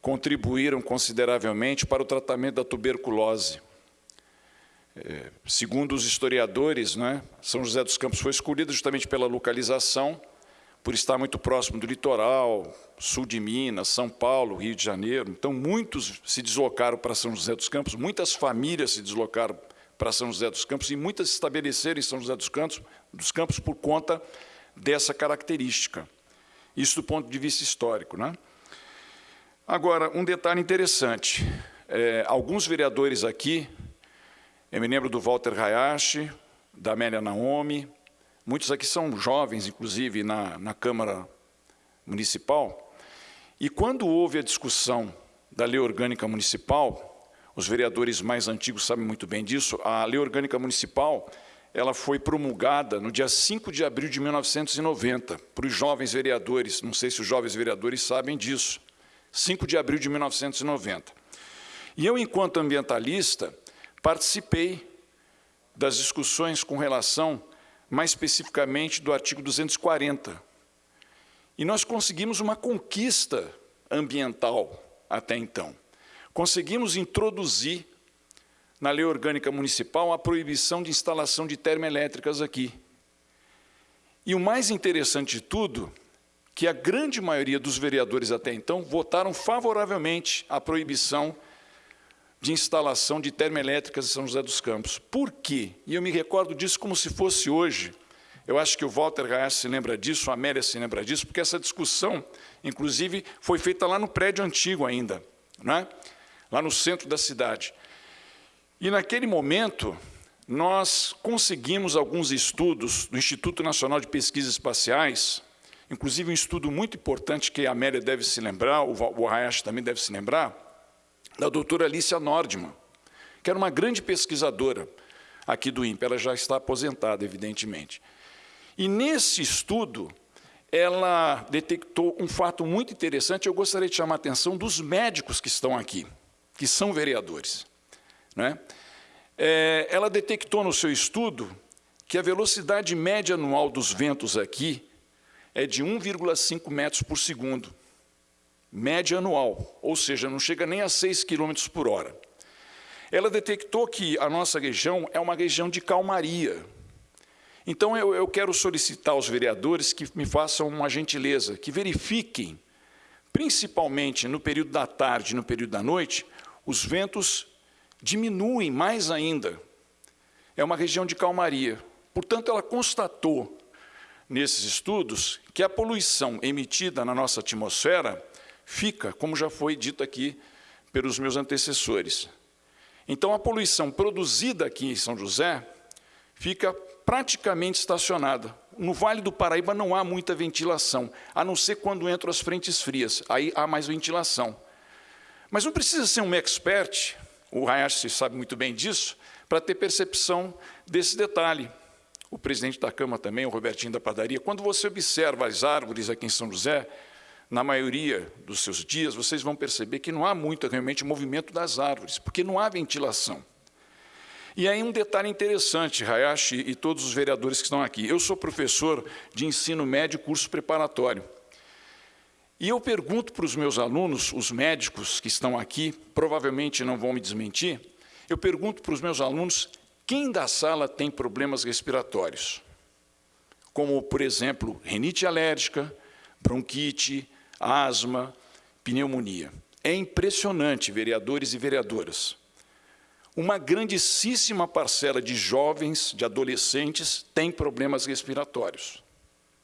contribuíram consideravelmente para o tratamento da tuberculose. É, segundo os historiadores, né, São José dos Campos foi escolhida justamente pela localização, por estar muito próximo do litoral, sul de Minas, São Paulo, Rio de Janeiro. Então, muitos se deslocaram para São José dos Campos, muitas famílias se deslocaram para São José dos Campos e muitas se estabeleceram em São José dos Campos, dos Campos por conta dessa característica. Isso do ponto de vista histórico. Né? Agora, um detalhe interessante. É, alguns vereadores aqui, eu me lembro do Walter Hayashi, da Amélia Naomi, muitos aqui são jovens, inclusive, na, na Câmara Municipal, e quando houve a discussão da lei orgânica municipal, os vereadores mais antigos sabem muito bem disso, a lei orgânica municipal ela foi promulgada no dia 5 de abril de 1990, para os jovens vereadores, não sei se os jovens vereadores sabem disso, 5 de abril de 1990. E eu, enquanto ambientalista, participei das discussões com relação, mais especificamente, do artigo 240. E nós conseguimos uma conquista ambiental até então. Conseguimos introduzir na lei orgânica municipal a proibição de instalação de termoelétricas aqui. E o mais interessante de tudo, que a grande maioria dos vereadores até então votaram favoravelmente à proibição de instalação de termoelétricas em São José dos Campos. Por quê? E eu me recordo disso como se fosse hoje. Eu acho que o Walter Gaes se lembra disso, a Amélia se lembra disso, porque essa discussão, inclusive, foi feita lá no prédio antigo ainda, né? Lá no centro da cidade. E naquele momento, nós conseguimos alguns estudos do Instituto Nacional de Pesquisas Espaciais, inclusive um estudo muito importante que a Amélia deve se lembrar, o Hayashi também deve se lembrar, da doutora Alicia Nordman, que era uma grande pesquisadora aqui do INPE, ela já está aposentada, evidentemente. E nesse estudo, ela detectou um fato muito interessante, eu gostaria de chamar a atenção dos médicos que estão aqui, que são vereadores. Né? É, ela detectou no seu estudo que a velocidade média anual dos ventos aqui é de 1,5 metros por segundo, média anual, ou seja, não chega nem a 6 quilômetros por hora. Ela detectou que a nossa região é uma região de calmaria. Então, eu, eu quero solicitar aos vereadores que me façam uma gentileza, que verifiquem, principalmente no período da tarde e no período da noite, os ventos diminuem mais ainda. É uma região de calmaria. Portanto, ela constatou, nesses estudos, que a poluição emitida na nossa atmosfera fica, como já foi dito aqui pelos meus antecessores. Então, a poluição produzida aqui em São José fica praticamente estacionada. No Vale do Paraíba não há muita ventilação, a não ser quando entram as frentes frias, aí há mais ventilação. Mas não precisa ser um expert o Hayashi sabe muito bem disso, para ter percepção desse detalhe. O presidente da Câmara também, o Robertinho da Padaria, quando você observa as árvores aqui em São José, na maioria dos seus dias, vocês vão perceber que não há muito realmente movimento das árvores, porque não há ventilação. E aí um detalhe interessante, Hayashi e todos os vereadores que estão aqui. Eu sou professor de ensino médio curso preparatório. E eu pergunto para os meus alunos, os médicos que estão aqui, provavelmente não vão me desmentir, eu pergunto para os meus alunos quem da sala tem problemas respiratórios, como, por exemplo, rinite alérgica, bronquite, asma, pneumonia. É impressionante, vereadores e vereadoras. Uma grandíssima parcela de jovens, de adolescentes, tem problemas respiratórios.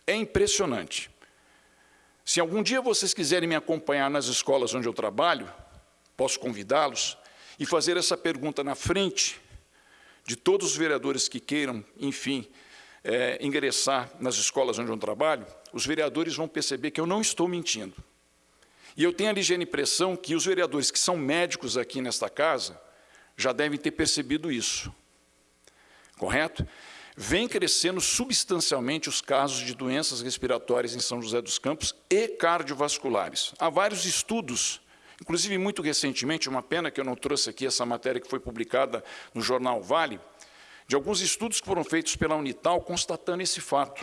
É impressionante. Se algum dia vocês quiserem me acompanhar nas escolas onde eu trabalho, posso convidá-los e fazer essa pergunta na frente de todos os vereadores que queiram, enfim, é, ingressar nas escolas onde eu trabalho, os vereadores vão perceber que eu não estou mentindo. E eu tenho a ligeira impressão que os vereadores que são médicos aqui nesta casa já devem ter percebido isso. Correto? Vem crescendo substancialmente os casos de doenças respiratórias em São José dos Campos e cardiovasculares. Há vários estudos, inclusive muito recentemente, uma pena que eu não trouxe aqui essa matéria que foi publicada no jornal Vale, de alguns estudos que foram feitos pela Unital constatando esse fato.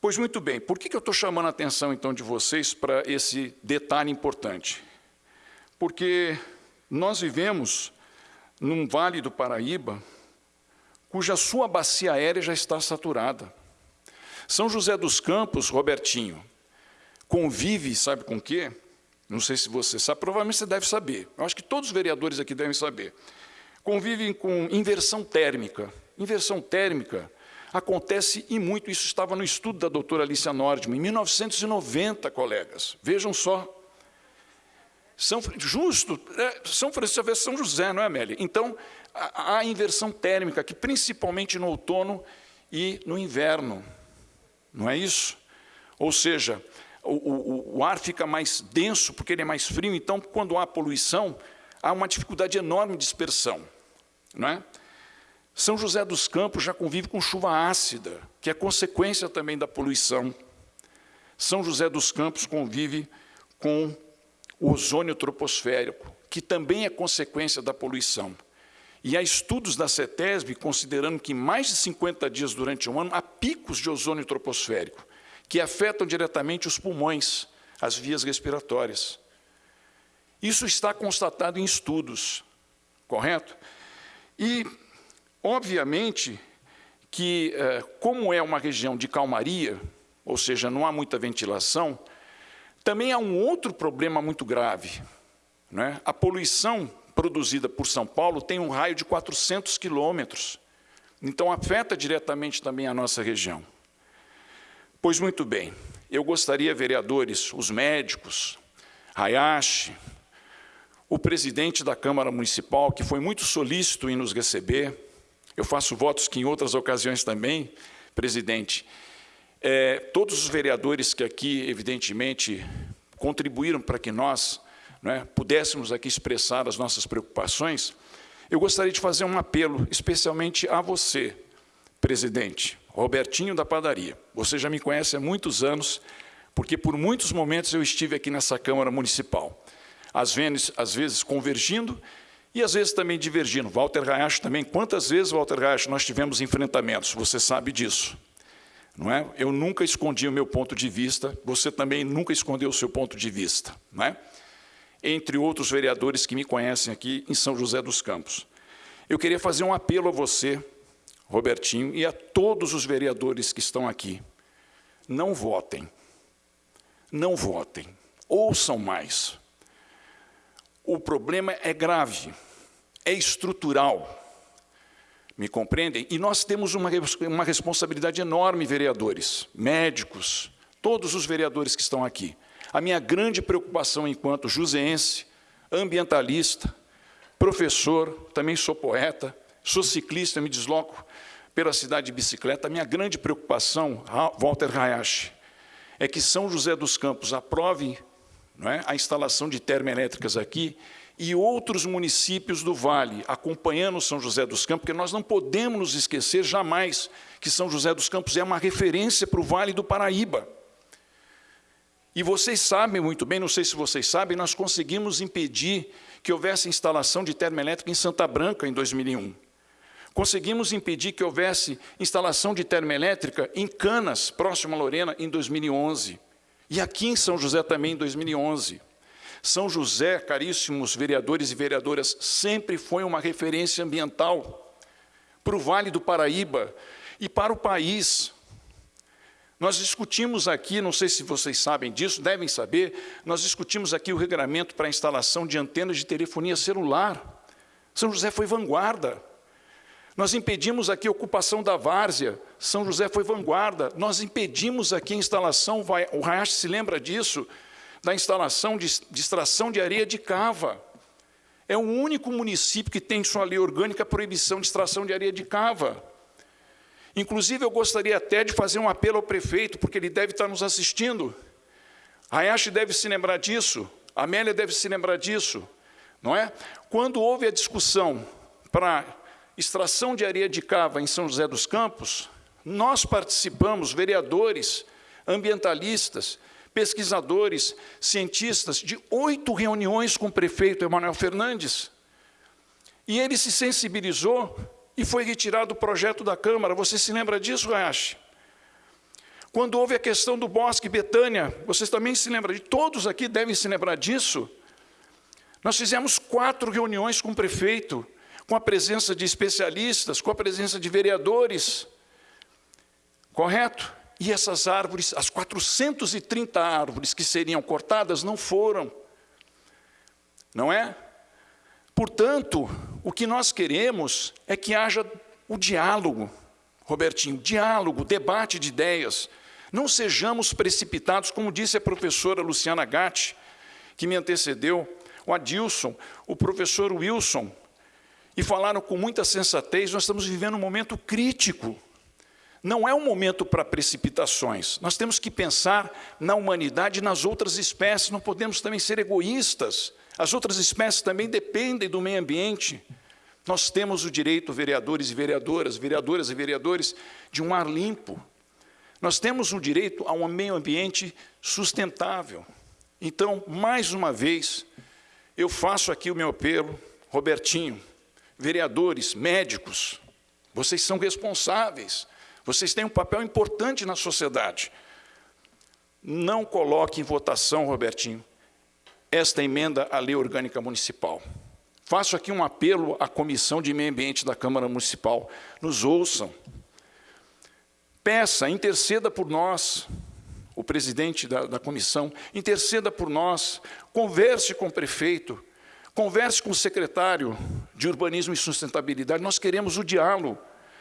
Pois muito bem, por que eu estou chamando a atenção então de vocês para esse detalhe importante? Porque nós vivemos num vale do Paraíba, cuja sua bacia aérea já está saturada. São José dos Campos, Robertinho, convive, sabe com o quê? Não sei se você sabe, provavelmente você deve saber. Eu acho que todos os vereadores aqui devem saber. Convivem com inversão térmica. Inversão térmica acontece e muito. Isso estava no estudo da doutora Alicia Nordman, em 1990, colegas. Vejam só. São, justo, é, São Francisco São José, não é, Amélia? Então, há inversão térmica, que principalmente no outono e no inverno. Não é isso? Ou seja, o, o, o ar fica mais denso porque ele é mais frio, então, quando há poluição, há uma dificuldade enorme de dispersão. Não é? São José dos Campos já convive com chuva ácida, que é consequência também da poluição. São José dos Campos convive com o ozônio troposférico, que também é consequência da poluição. E há estudos da CETESB considerando que mais de 50 dias durante um ano há picos de ozônio troposférico, que afetam diretamente os pulmões, as vias respiratórias. Isso está constatado em estudos, correto? E Obviamente que, eh, como é uma região de calmaria, ou seja, não há muita ventilação, também há um outro problema muito grave. Né? A poluição produzida por São Paulo tem um raio de 400 quilômetros, então afeta diretamente também a nossa região. Pois muito bem, eu gostaria, vereadores, os médicos, Hayashi, o presidente da Câmara Municipal, que foi muito solícito em nos receber, eu faço votos que em outras ocasiões também, presidente, é, todos os vereadores que aqui, evidentemente, contribuíram para que nós né, pudéssemos aqui expressar as nossas preocupações, eu gostaria de fazer um apelo, especialmente a você, presidente, Robertinho da Padaria. Você já me conhece há muitos anos, porque por muitos momentos eu estive aqui nessa Câmara Municipal, às vezes, às vezes convergindo e às vezes também divergindo. Walter Rayacho também, quantas vezes, Walter Rayacho, nós tivemos enfrentamentos, você sabe disso. Não é? Eu nunca escondi o meu ponto de vista, você também nunca escondeu o seu ponto de vista. Não é? Entre outros vereadores que me conhecem aqui em São José dos Campos. Eu queria fazer um apelo a você, Robertinho, e a todos os vereadores que estão aqui. Não votem. Não votem. Ouçam mais. O problema é grave é estrutural. Me compreendem? E nós temos uma, uma responsabilidade enorme, vereadores, médicos, todos os vereadores que estão aqui. A minha grande preocupação enquanto juseense, ambientalista, professor, também sou poeta, sou ciclista, me desloco pela cidade de bicicleta. A minha grande preocupação, Walter Hayashi, é que São José dos Campos aprove é, a instalação de termoelétricas aqui e outros municípios do Vale, acompanhando São José dos Campos, porque nós não podemos nos esquecer jamais que São José dos Campos é uma referência para o Vale do Paraíba. E vocês sabem muito bem, não sei se vocês sabem, nós conseguimos impedir que houvesse instalação de termoelétrica em Santa Branca em 2001. Conseguimos impedir que houvesse instalação de termoelétrica em Canas, próximo a Lorena, em 2011. E aqui em São José também em 2011. São José, caríssimos vereadores e vereadoras, sempre foi uma referência ambiental para o Vale do Paraíba e para o país. Nós discutimos aqui, não sei se vocês sabem disso, devem saber, nós discutimos aqui o regulamento para a instalação de antenas de telefonia celular. São José foi vanguarda. Nós impedimos aqui a ocupação da várzea, São José foi vanguarda. Nós impedimos aqui a instalação, o Rayash se lembra disso, da instalação de, extração de areia de cava. É o único município que tem em sua lei orgânica a proibição de extração de areia de cava. Inclusive, eu gostaria até de fazer um apelo ao prefeito, porque ele deve estar nos assistindo. Hayashi deve se lembrar disso, Amélia deve se lembrar disso, não é? Quando houve a discussão para extração de areia de cava em São José dos Campos, nós participamos, vereadores, ambientalistas, pesquisadores, cientistas, de oito reuniões com o prefeito Emanuel Fernandes. E ele se sensibilizou e foi retirado o projeto da Câmara. Você se lembra disso, Rayashi? Quando houve a questão do Bosque Betânia, vocês também se lembram de todos aqui devem se lembrar disso. Nós fizemos quatro reuniões com o prefeito, com a presença de especialistas, com a presença de vereadores. Correto? E essas árvores, as 430 árvores que seriam cortadas, não foram. Não é? Portanto, o que nós queremos é que haja o diálogo, Robertinho, diálogo, debate de ideias. Não sejamos precipitados, como disse a professora Luciana Gatti, que me antecedeu, o Adilson, o professor Wilson, e falaram com muita sensatez, nós estamos vivendo um momento crítico. Não é um momento para precipitações. Nós temos que pensar na humanidade e nas outras espécies, não podemos também ser egoístas. As outras espécies também dependem do meio ambiente. Nós temos o direito, vereadores e vereadoras, vereadoras e vereadores, de um ar limpo. Nós temos o direito a um meio ambiente sustentável. Então, mais uma vez, eu faço aqui o meu apelo, Robertinho, vereadores, médicos, vocês são responsáveis, vocês têm um papel importante na sociedade. Não coloque em votação, Robertinho, esta emenda à lei orgânica municipal. Faço aqui um apelo à Comissão de Meio Ambiente da Câmara Municipal. Nos ouçam. Peça, interceda por nós, o presidente da, da comissão, interceda por nós, converse com o prefeito, converse com o secretário de Urbanismo e Sustentabilidade. Nós queremos o diálogo,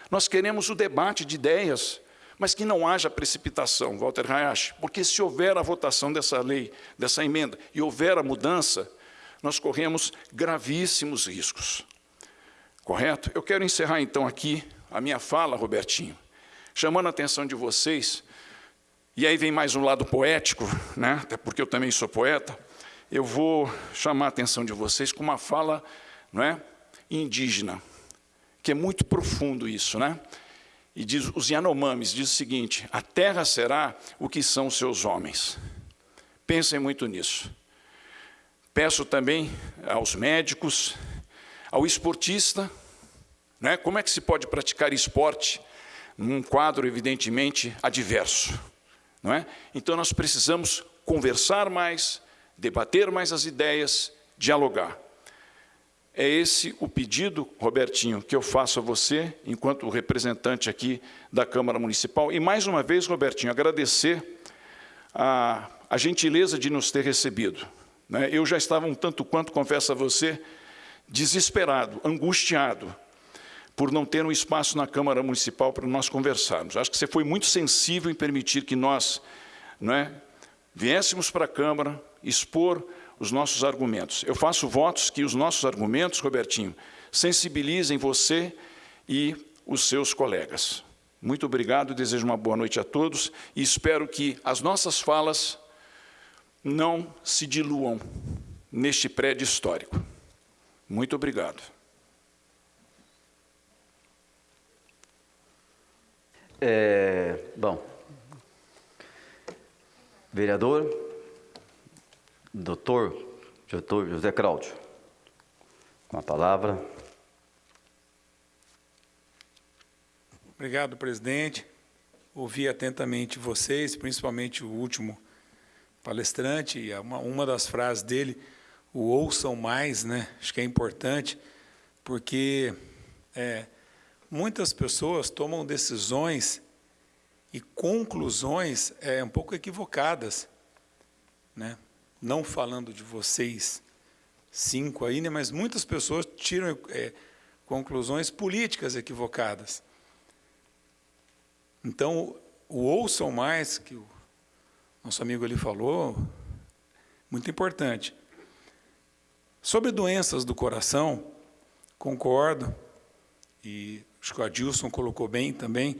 nós queremos o debate de ideias, mas que não haja precipitação, Walter Hayashi, porque se houver a votação dessa lei, dessa emenda, e houver a mudança, nós corremos gravíssimos riscos. Correto? Eu quero encerrar, então, aqui a minha fala, Robertinho, chamando a atenção de vocês e aí vem mais um lado poético, né? até porque eu também sou poeta, eu vou chamar a atenção de vocês com uma fala não é? indígena, que é muito profundo isso. Né? E diz, os Yanomamis diz o seguinte, a terra será o que são seus homens. Pensem muito nisso. Peço também aos médicos, ao esportista, né? como é que se pode praticar esporte num quadro evidentemente adverso? Não é? Então, nós precisamos conversar mais, debater mais as ideias, dialogar. É esse o pedido, Robertinho, que eu faço a você, enquanto representante aqui da Câmara Municipal. E, mais uma vez, Robertinho, agradecer a, a gentileza de nos ter recebido. Né? Eu já estava um tanto quanto, confesso a você, desesperado, angustiado, por não ter um espaço na Câmara Municipal para nós conversarmos. Acho que você foi muito sensível em permitir que nós não é, viéssemos para a Câmara expor os nossos argumentos. Eu faço votos que os nossos argumentos, Robertinho, sensibilizem você e os seus colegas. Muito obrigado, desejo uma boa noite a todos e espero que as nossas falas não se diluam neste prédio histórico. Muito obrigado. É, bom, vereador, doutor, doutor José Cláudio, com a palavra. Obrigado, presidente. Ouvi atentamente vocês, principalmente o último palestrante, e uma, uma das frases dele, o ouçam mais, né? acho que é importante, porque é, muitas pessoas tomam decisões e conclusões é, um pouco equivocadas, né? Não falando de vocês cinco aí, né? mas muitas pessoas tiram é, conclusões políticas equivocadas. Então, o ouçam mais, que o nosso amigo ali falou, muito importante. Sobre doenças do coração, concordo, e acho que o Adilson colocou bem também,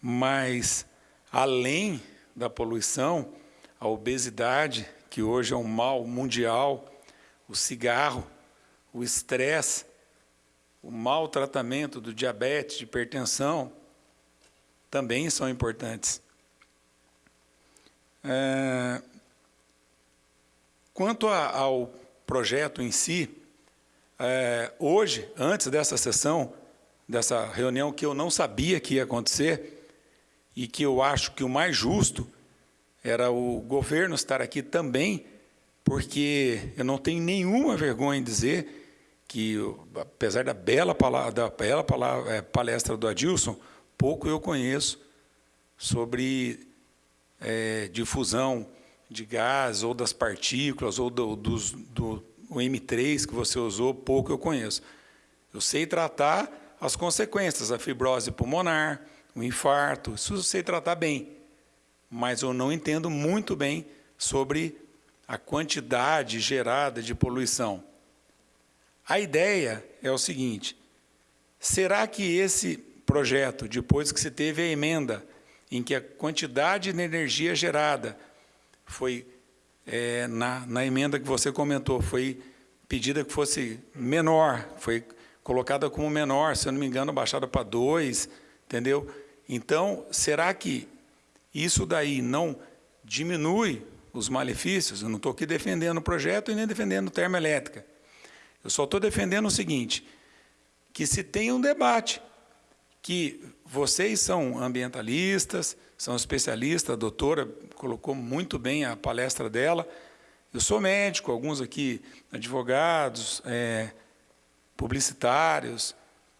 mas além da poluição, a obesidade, que hoje é um mal mundial, o cigarro, o estresse, o mau tratamento do diabetes, de hipertensão, também são importantes. É, quanto a, ao projeto em si, é, hoje, antes dessa sessão, dessa reunião que eu não sabia que ia acontecer, e que eu acho que o mais justo era o governo estar aqui também, porque eu não tenho nenhuma vergonha em dizer que, apesar da bela, palavra, da bela palavra, é, palestra do Adilson, pouco eu conheço sobre é, difusão de gás, ou das partículas, ou do, dos, do o M3 que você usou, pouco eu conheço. Eu sei tratar as consequências, a fibrose pulmonar, o infarto, isso eu sei tratar bem, mas eu não entendo muito bem sobre a quantidade gerada de poluição. A ideia é o seguinte, será que esse projeto, depois que se teve a emenda, em que a quantidade de energia gerada foi, é, na, na emenda que você comentou, foi pedida que fosse menor, foi colocada como menor, se eu não me engano, baixada para 2, entendeu? Então, será que isso daí não diminui os malefícios? Eu não estou aqui defendendo o projeto e nem defendendo termoelétrica. Eu só estou defendendo o seguinte, que se tenha um debate, que vocês são ambientalistas, são especialistas, a doutora colocou muito bem a palestra dela, eu sou médico, alguns aqui advogados, é, publicitários,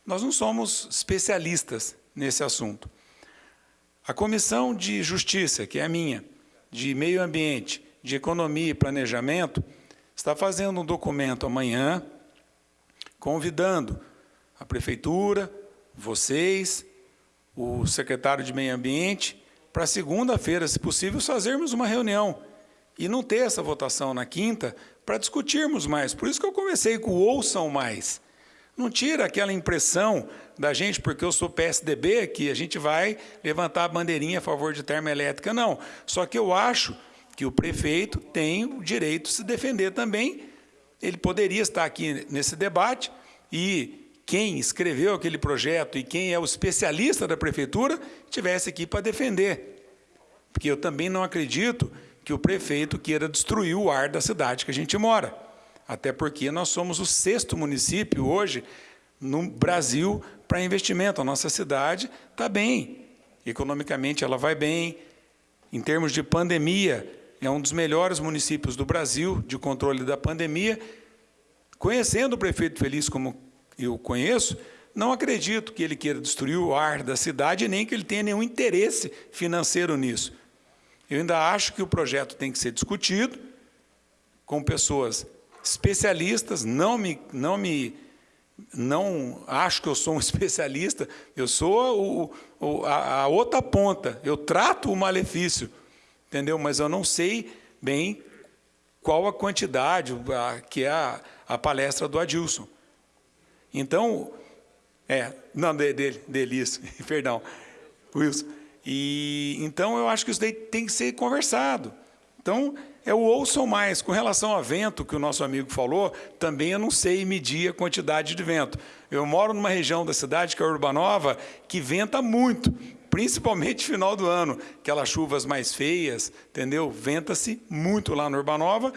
nós não somos especialistas nesse assunto. A Comissão de Justiça, que é a minha, de Meio Ambiente, de Economia e Planejamento, está fazendo um documento amanhã, convidando a Prefeitura, vocês, o secretário de Meio Ambiente, para segunda-feira, se possível, fazermos uma reunião e não ter essa votação na quinta para discutirmos mais. Por isso que eu comecei com o ouçam mais. Não tira aquela impressão da gente, porque eu sou PSDB, que a gente vai levantar a bandeirinha a favor de termoelétrica. Não. Só que eu acho que o prefeito tem o direito de se defender também ele poderia estar aqui nesse debate e quem escreveu aquele projeto e quem é o especialista da prefeitura tivesse aqui para defender. Porque eu também não acredito que o prefeito queira destruir o ar da cidade que a gente mora. Até porque nós somos o sexto município hoje no Brasil para investimento. A nossa cidade está bem. Economicamente ela vai bem. Em termos de pandemia, é um dos melhores municípios do Brasil de controle da pandemia. Conhecendo o prefeito Feliz como eu conheço, não acredito que ele queira destruir o ar da cidade, nem que ele tenha nenhum interesse financeiro nisso. Eu ainda acho que o projeto tem que ser discutido com pessoas especialistas, não me, não me, não acho que eu sou um [laughs] especialista, eu sou o, o, a, a outra ponta, eu trato o malefício, entendeu? Mas eu não sei bem qual a quantidade, a, que é a, a, palestra do Adilson. Então, é, não, dele, dele, [laughs] isso, perdão, Wilson. E, então, eu acho que isso daí tem que ser conversado. Então, é o ouçam mais. Com relação ao vento, que o nosso amigo falou, também eu não sei medir a quantidade de vento. Eu moro numa região da cidade, que é a Urbanova, que venta muito principalmente final do ano, aquelas chuvas mais feias, entendeu? Venta-se muito lá no Urbanova.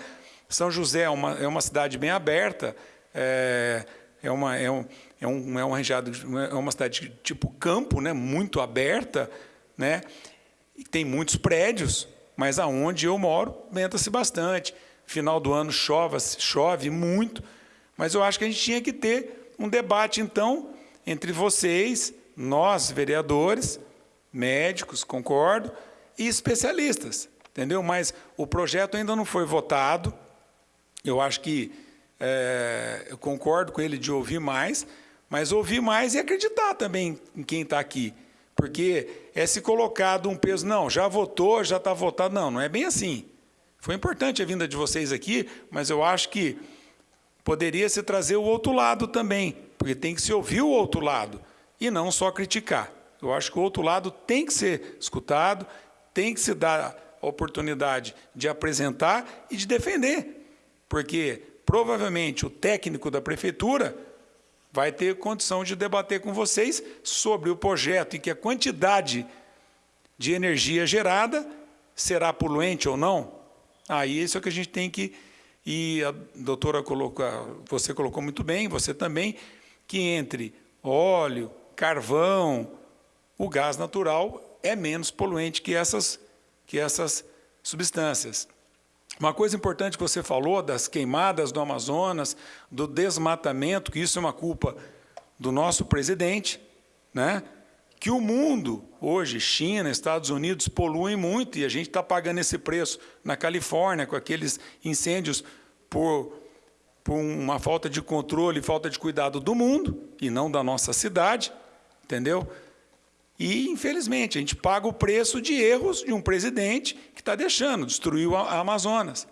São José é uma, é uma cidade bem aberta, é, é, uma, é, um, é, um, é, uma, é uma cidade tipo campo, né? muito aberta, né? E tem muitos prédios, mas aonde eu moro, venta-se bastante. Final do ano chove, chove muito, mas eu acho que a gente tinha que ter um debate, então, entre vocês, nós, vereadores, médicos, concordo, e especialistas, entendeu? Mas o projeto ainda não foi votado. Eu acho que é, eu concordo com ele de ouvir mais, mas ouvir mais e acreditar também em quem está aqui. Porque é se colocado um peso, não, já votou, já está votado. Não, não é bem assim. Foi importante a vinda de vocês aqui, mas eu acho que poderia se trazer o outro lado também, porque tem que se ouvir o outro lado e não só criticar. Eu acho que o outro lado tem que ser escutado, tem que se dar a oportunidade de apresentar e de defender, porque provavelmente o técnico da prefeitura vai ter condição de debater com vocês sobre o projeto e que a quantidade de energia gerada será poluente ou não. Aí isso é que a gente tem que e a doutora colocou, você colocou muito bem, você também, que entre óleo, carvão, o gás natural é menos poluente que essas, que essas substâncias. Uma coisa importante que você falou das queimadas do Amazonas, do desmatamento, que isso é uma culpa do nosso presidente, né? que o mundo, hoje, China, Estados Unidos, poluem muito e a gente está pagando esse preço na Califórnia, com aqueles incêndios por, por uma falta de controle, falta de cuidado do mundo e não da nossa cidade, entendeu? E, infelizmente, a gente paga o preço de erros de um presidente que está deixando, destruiu a Amazonas.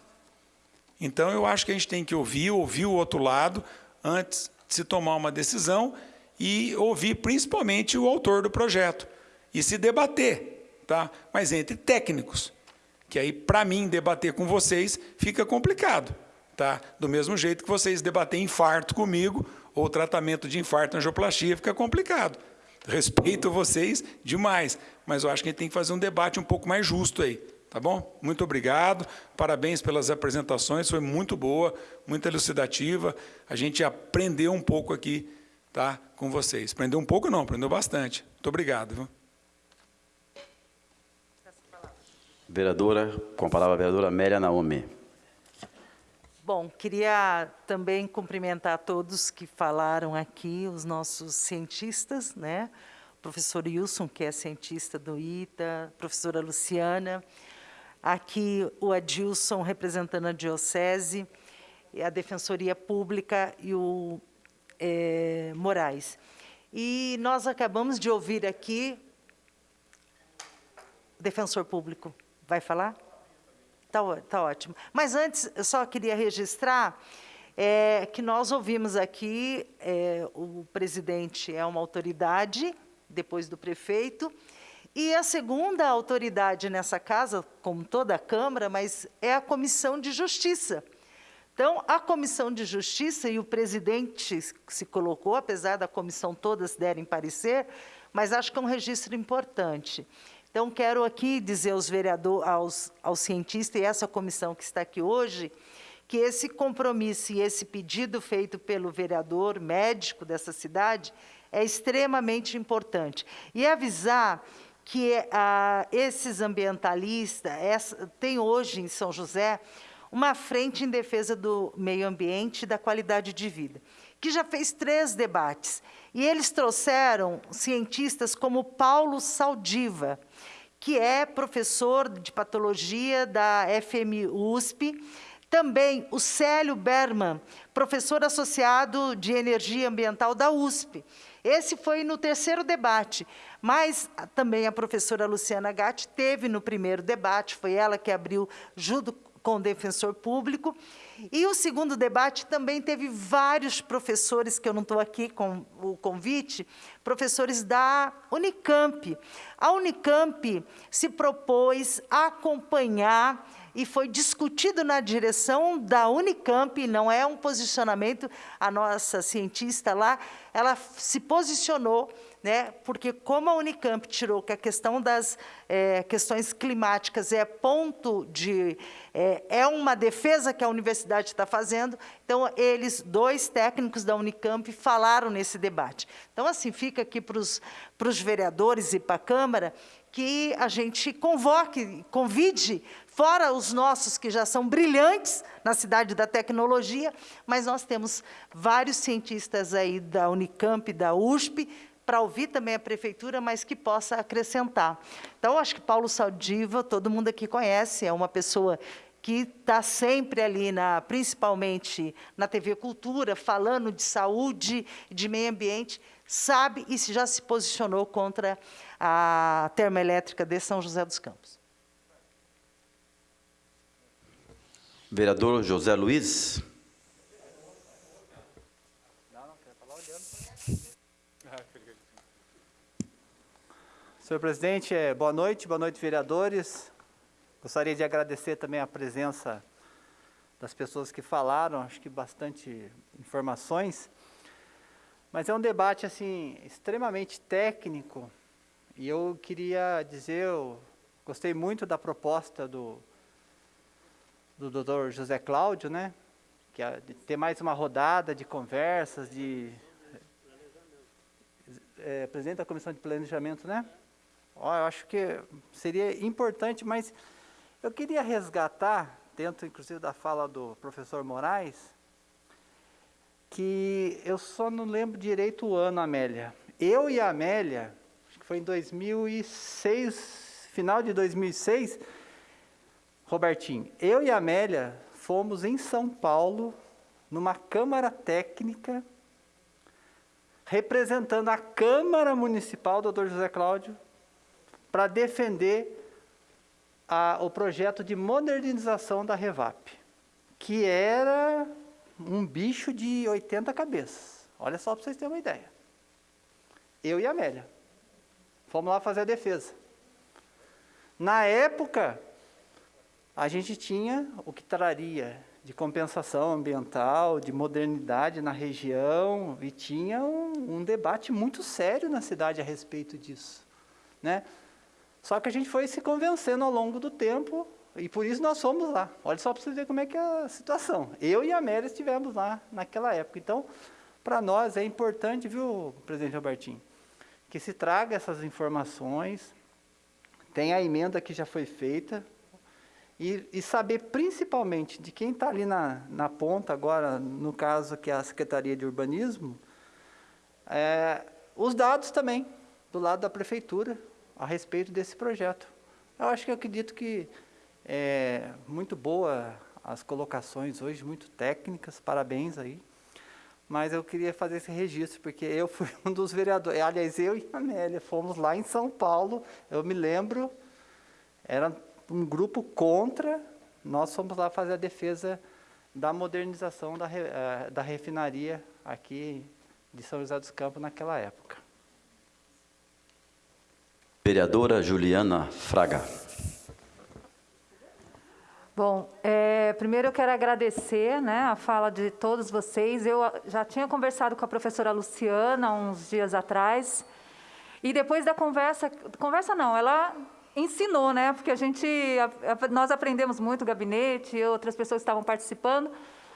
Então, eu acho que a gente tem que ouvir, ouvir o outro lado, antes de se tomar uma decisão, e ouvir principalmente o autor do projeto, e se debater, tá? mas entre técnicos, que aí, para mim, debater com vocês fica complicado. Tá? Do mesmo jeito que vocês debater infarto comigo, ou tratamento de infarto angioplastia, fica complicado. Respeito vocês demais, mas eu acho que a gente tem que fazer um debate um pouco mais justo aí, tá bom? Muito obrigado, parabéns pelas apresentações, foi muito boa, muito elucidativa, a gente aprendeu um pouco aqui, tá, com vocês. Aprendeu um pouco não, aprendeu bastante. Muito obrigado. Viu? Vereadora, com a palavra a vereadora Amélia Naomi. Bom, queria também cumprimentar todos que falaram aqui, os nossos cientistas, né? O professor Wilson, que é cientista do ITA, professora Luciana, aqui o Adilson, representando a Diocese, a Defensoria Pública e o é, Moraes. E nós acabamos de ouvir aqui, o defensor público vai falar? Está tá ótimo. Mas antes, eu só queria registrar é, que nós ouvimos aqui, é, o presidente é uma autoridade, depois do prefeito, e a segunda autoridade nessa casa, como toda a Câmara, mas é a Comissão de Justiça. Então, a Comissão de Justiça e o presidente se colocou, apesar da comissão todas derem parecer, mas acho que é um registro importante. Então, quero aqui dizer aos vereadores, aos, aos cientistas e essa comissão que está aqui hoje, que esse compromisso e esse pedido feito pelo vereador médico dessa cidade é extremamente importante. E avisar que ah, esses ambientalistas, essa, tem hoje em São José uma frente em defesa do meio ambiente e da qualidade de vida, que já fez três debates. E eles trouxeram cientistas como Paulo Saldiva, que é professor de patologia da FMUSP, USP, também o Célio Berman, professor associado de energia ambiental da USP. Esse foi no terceiro debate, mas também a professora Luciana Gatti teve no primeiro debate, foi ela que abriu junto com o defensor público, e o segundo debate também teve vários professores, que eu não estou aqui com o convite, professores da Unicamp. A Unicamp se propôs a acompanhar e foi discutido na direção da Unicamp, não é um posicionamento, a nossa cientista lá, ela se posicionou né? porque como a Unicamp tirou que a questão das é, questões climáticas é ponto de... É, é uma defesa que a universidade está fazendo, então eles, dois técnicos da Unicamp, falaram nesse debate. Então, assim, fica aqui para os vereadores e para a Câmara que a gente convoque, convide, fora os nossos que já são brilhantes na cidade da tecnologia, mas nós temos vários cientistas aí da Unicamp, da USP, para ouvir também a prefeitura, mas que possa acrescentar. Então, acho que Paulo Saldiva, todo mundo aqui conhece, é uma pessoa que está sempre ali, na, principalmente na TV Cultura, falando de saúde, de meio ambiente, sabe e já se posicionou contra a termoelétrica de São José dos Campos. Vereador José Luiz. Senhor presidente, é, boa noite, boa noite, vereadores. Gostaria de agradecer também a presença das pessoas que falaram, acho que bastante informações. Mas é um debate assim extremamente técnico e eu queria dizer, eu gostei muito da proposta do do Dr. José Cláudio, né? Que é ter mais uma rodada de conversas, de é, presidente da comissão de planejamento, né? Ó, eu acho que seria importante, mas eu queria resgatar dentro inclusive da fala do professor Moraes, que eu só não lembro direito o ano, Amélia. Eu e a Amélia, acho que foi em 2006, final de 2006, Robertinho, eu e a Amélia fomos em São Paulo, numa Câmara Técnica, representando a Câmara Municipal, doutor José Cláudio, para defender a, o projeto de modernização da Revap, que era um bicho de 80 cabeças. Olha só para vocês terem uma ideia. Eu e a Amélia. Fomos lá fazer a defesa. Na época, a gente tinha o que traria de compensação ambiental, de modernidade na região, e tinha um, um debate muito sério na cidade a respeito disso. Né? Só que a gente foi se convencendo ao longo do tempo e por isso nós fomos lá. Olha só para você ver como é que é a situação. Eu e a Amélia estivemos lá naquela época. Então, para nós é importante, viu, presidente Robertinho, que se traga essas informações, tem a emenda que já foi feita, e, e saber principalmente de quem está ali na, na ponta agora, no caso que é a Secretaria de Urbanismo, é, os dados também, do lado da Prefeitura, a respeito desse projeto. Eu acho que eu acredito que é muito boa as colocações hoje, muito técnicas, parabéns aí. Mas eu queria fazer esse registro, porque eu fui [laughs] um dos vereadores, aliás, eu e a Amélia fomos lá em São Paulo, eu me lembro, era um grupo contra, nós fomos lá fazer a defesa da modernização da, eh, da refinaria aqui de São José dos Campos naquela época. Vereadora Juliana Fraga. Bom, é, primeiro eu quero agradecer né, a fala de todos vocês. Eu já tinha conversado com a professora Luciana uns dias atrás, e depois da conversa, conversa não, ela ensinou, né? Porque a gente, nós aprendemos muito, o gabinete, outras pessoas estavam participando,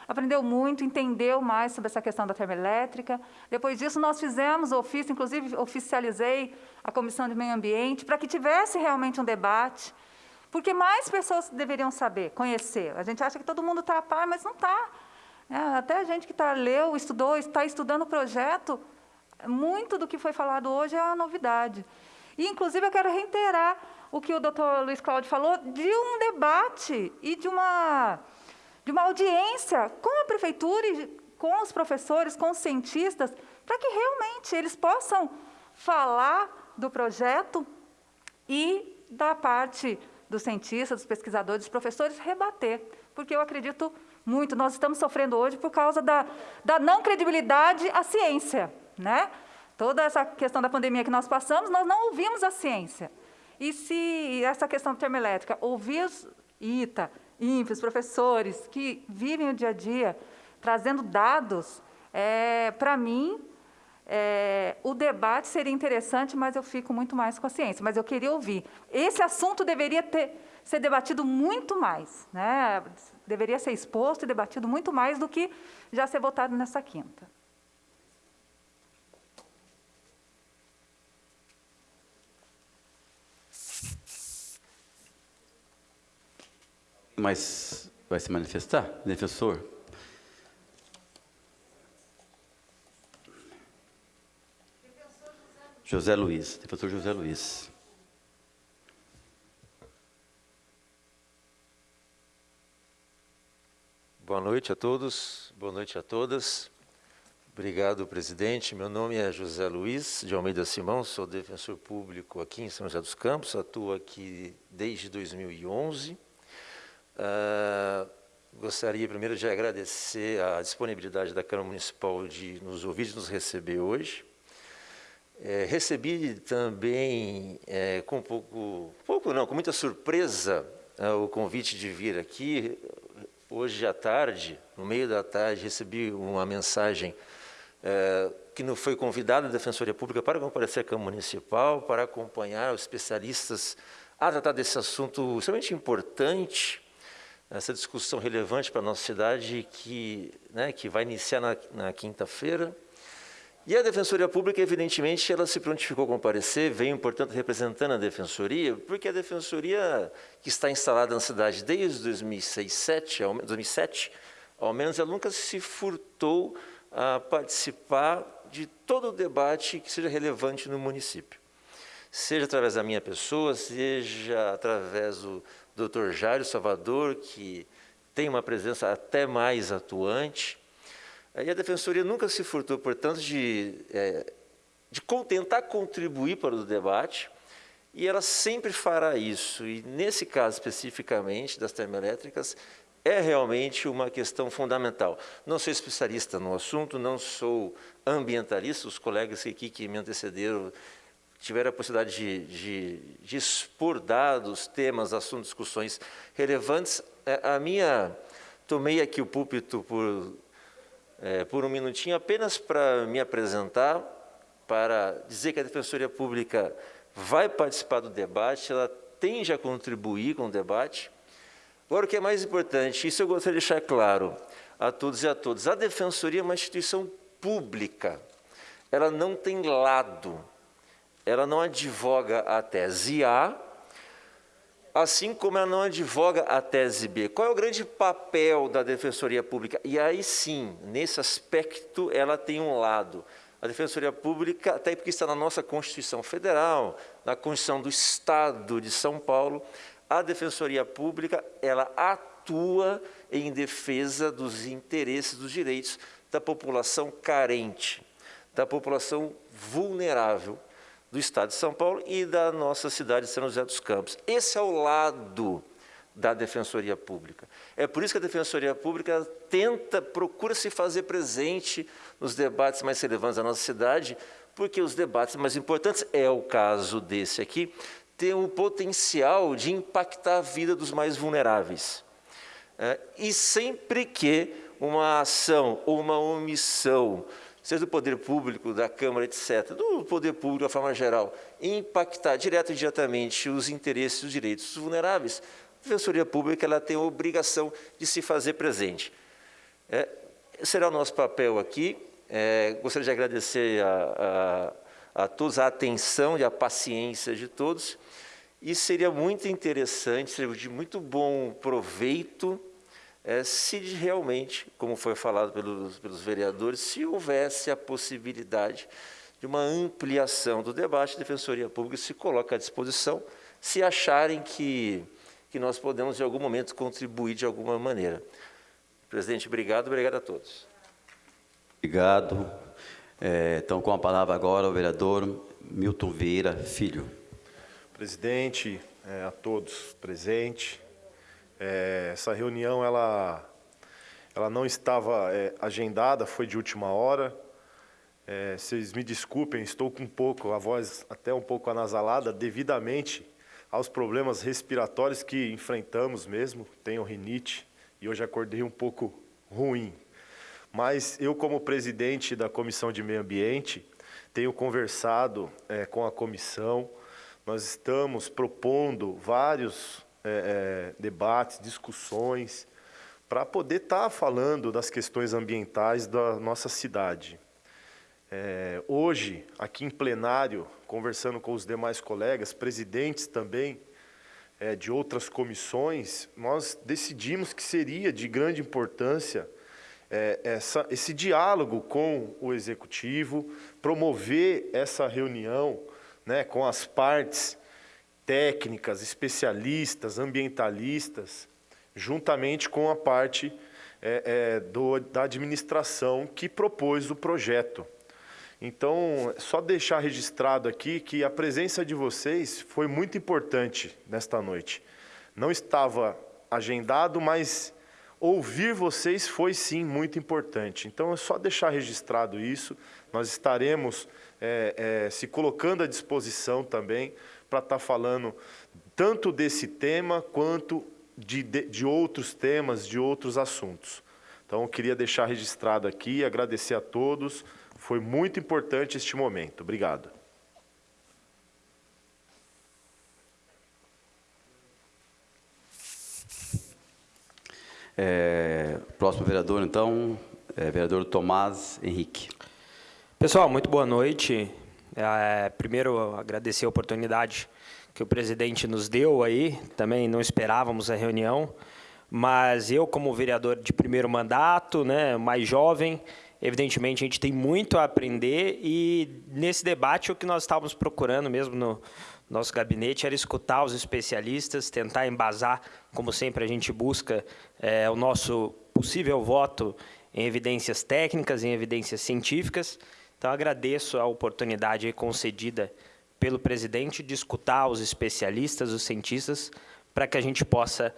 aprendeu muito, entendeu mais sobre essa questão da termoelétrica. Depois disso, nós fizemos ofício, inclusive oficializei a Comissão de Meio Ambiente, para que tivesse realmente um debate, porque mais pessoas deveriam saber, conhecer. A gente acha que todo mundo está a par, mas não está. É, até a gente que tá, leu, estudou, está estudando o projeto, muito do que foi falado hoje é a novidade. E, inclusive, eu quero reiterar o que o doutor Luiz Cláudio falou, de um debate e de uma de uma audiência com a prefeitura e com os professores, com os cientistas, para que realmente eles possam falar do projeto e da parte dos cientistas, dos pesquisadores, dos professores, rebater. Porque eu acredito muito, nós estamos sofrendo hoje por causa da, da não credibilidade à ciência. Né? Toda essa questão da pandemia que nós passamos, nós não ouvimos a ciência. E se essa questão termoelétrica, ouvir ITA, INPE, professores que vivem o dia a dia trazendo dados, é, para mim, é, o debate seria interessante, mas eu fico muito mais com a ciência. Mas eu queria ouvir. Esse assunto deveria ter, ser debatido muito mais, né? deveria ser exposto e debatido muito mais do que já ser votado nessa quinta. Mas vai se manifestar, defensor? José Luiz, defensor José Luiz. Boa noite a todos, boa noite a todas. Obrigado, presidente. Meu nome é José Luiz de Almeida Simão, sou defensor público aqui em São José dos Campos, atuo aqui desde 2011. Uh, gostaria primeiro de agradecer a disponibilidade da Câmara Municipal de nos ouvir, de nos receber hoje. É, recebi também é, com pouco, pouco não, com muita surpresa é, o convite de vir aqui. Hoje à tarde, no meio da tarde, recebi uma mensagem é, que não foi convidada a Defensoria Pública para comparecer à Câmara Municipal, para acompanhar os especialistas a tratar desse assunto extremamente importante, essa discussão relevante para a nossa cidade que, né, que vai iniciar na, na quinta-feira. E a Defensoria Pública, evidentemente, ela se prontificou a comparecer, veio, portanto, representando a Defensoria, porque a Defensoria, que está instalada na cidade desde 2006, 2007, ao, 2007, ao menos, ela nunca se furtou a participar de todo o debate que seja relevante no município. Seja através da minha pessoa, seja através do Dr. Jairo Salvador, que tem uma presença até mais atuante, e a Defensoria nunca se furtou, portanto, de, é, de tentar contribuir para o debate, e ela sempre fará isso. E nesse caso especificamente das termoelétricas, é realmente uma questão fundamental. Não sou especialista no assunto, não sou ambientalista, os colegas aqui que me antecederam tiveram a possibilidade de, de, de expor dados, temas, assuntos, discussões relevantes. É, a minha, tomei aqui o púlpito por é, por um minutinho apenas para me apresentar, para dizer que a Defensoria Pública vai participar do debate, ela tende a contribuir com o debate. Agora, o que é mais importante, isso eu gostaria de deixar claro a todos e a todas, a Defensoria é uma instituição pública, ela não tem lado, ela não advoga a tese A, assim como ela não advoga a tese B. Qual é o grande papel da Defensoria Pública? E aí sim, nesse aspecto, ela tem um lado. A Defensoria Pública, até porque está na nossa Constituição Federal, na Constituição do Estado de São Paulo, a Defensoria Pública, ela atua em defesa dos interesses, dos direitos da população carente, da população vulnerável, do Estado de São Paulo e da nossa cidade de São José dos Campos. Esse é o lado da Defensoria Pública. É por isso que a Defensoria Pública tenta, procura se fazer presente nos debates mais relevantes da nossa cidade, porque os debates mais importantes, é o caso desse aqui, têm o potencial de impactar a vida dos mais vulneráveis. É, e sempre que uma ação ou uma omissão seja do poder público, da Câmara, etc., do poder público de forma geral, impactar direto e indiretamente os interesses e os direitos vulneráveis, a Defensoria Pública ela tem a obrigação de se fazer presente. É, será o nosso papel aqui. É, gostaria de agradecer a, a, a todos a atenção e a paciência de todos. E seria muito interessante, seria de muito bom proveito é, se realmente, como foi falado pelos, pelos vereadores, se houvesse a possibilidade de uma ampliação do debate, a Defensoria Pública se coloca à disposição, se acharem que, que nós podemos, em algum momento, contribuir de alguma maneira. Presidente, obrigado, obrigado a todos. Obrigado. É, então, com a palavra agora, o vereador Milton Vieira Filho. Presidente, é, a todos presentes, é, essa reunião ela, ela não estava é, agendada, foi de última hora. É, vocês me desculpem, estou com um pouco, a voz até um pouco anasalada, devidamente aos problemas respiratórios que enfrentamos mesmo. Tenho rinite e hoje acordei um pouco ruim. Mas eu, como presidente da Comissão de Meio Ambiente, tenho conversado é, com a comissão. Nós estamos propondo vários é, é, debates, discussões, para poder estar tá falando das questões ambientais da nossa cidade. É, hoje, aqui em plenário, conversando com os demais colegas, presidentes também é, de outras comissões, nós decidimos que seria de grande importância é, essa, esse diálogo com o executivo, promover essa reunião né, com as partes técnicas, especialistas, ambientalistas, juntamente com a parte é, é, do, da administração que propôs o projeto. Então, só deixar registrado aqui que a presença de vocês foi muito importante nesta noite. Não estava agendado, mas ouvir vocês foi sim muito importante. Então, é só deixar registrado isso. Nós estaremos é, é, se colocando à disposição também para estar tá falando tanto desse tema quanto de, de, de outros temas, de outros assuntos. Então, eu queria deixar registrado aqui, agradecer a todos. Foi muito importante este momento. Obrigado. É, próximo vereador, então, é, vereador Tomás Henrique. Pessoal, muito boa noite. É, primeiro, agradecer a oportunidade que o presidente nos deu aí. Também não esperávamos a reunião, mas eu, como vereador de primeiro mandato, né, mais jovem, evidentemente a gente tem muito a aprender e nesse debate o que nós estávamos procurando mesmo no nosso gabinete era escutar os especialistas, tentar embasar, como sempre a gente busca, é, o nosso possível voto em evidências técnicas, em evidências científicas. Então, agradeço a oportunidade concedida pelo presidente de escutar os especialistas, os cientistas, para que a gente possa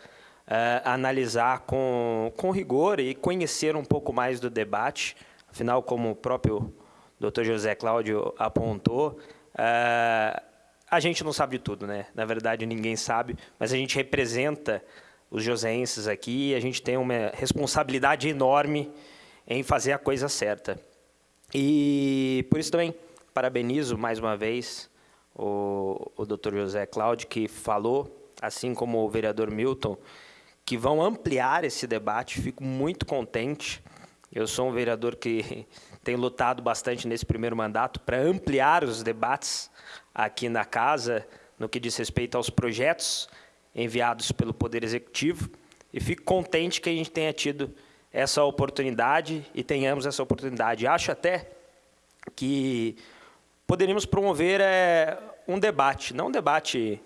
uh, analisar com, com rigor e conhecer um pouco mais do debate. Afinal, como o próprio Dr. José Cláudio apontou, uh, a gente não sabe de tudo, né? Na verdade, ninguém sabe, mas a gente representa os joseenses aqui e a gente tem uma responsabilidade enorme em fazer a coisa certa. E por isso também parabenizo mais uma vez o, o Dr. José Cláudio, que falou, assim como o vereador Milton, que vão ampliar esse debate. Fico muito contente. Eu sou um vereador que [laughs] tem lutado bastante nesse primeiro mandato para ampliar os debates aqui na casa, no que diz respeito aos projetos enviados pelo Poder Executivo. E fico contente que a gente tenha tido essa oportunidade e tenhamos essa oportunidade. Acho até que poderíamos promover é, um debate, não um debate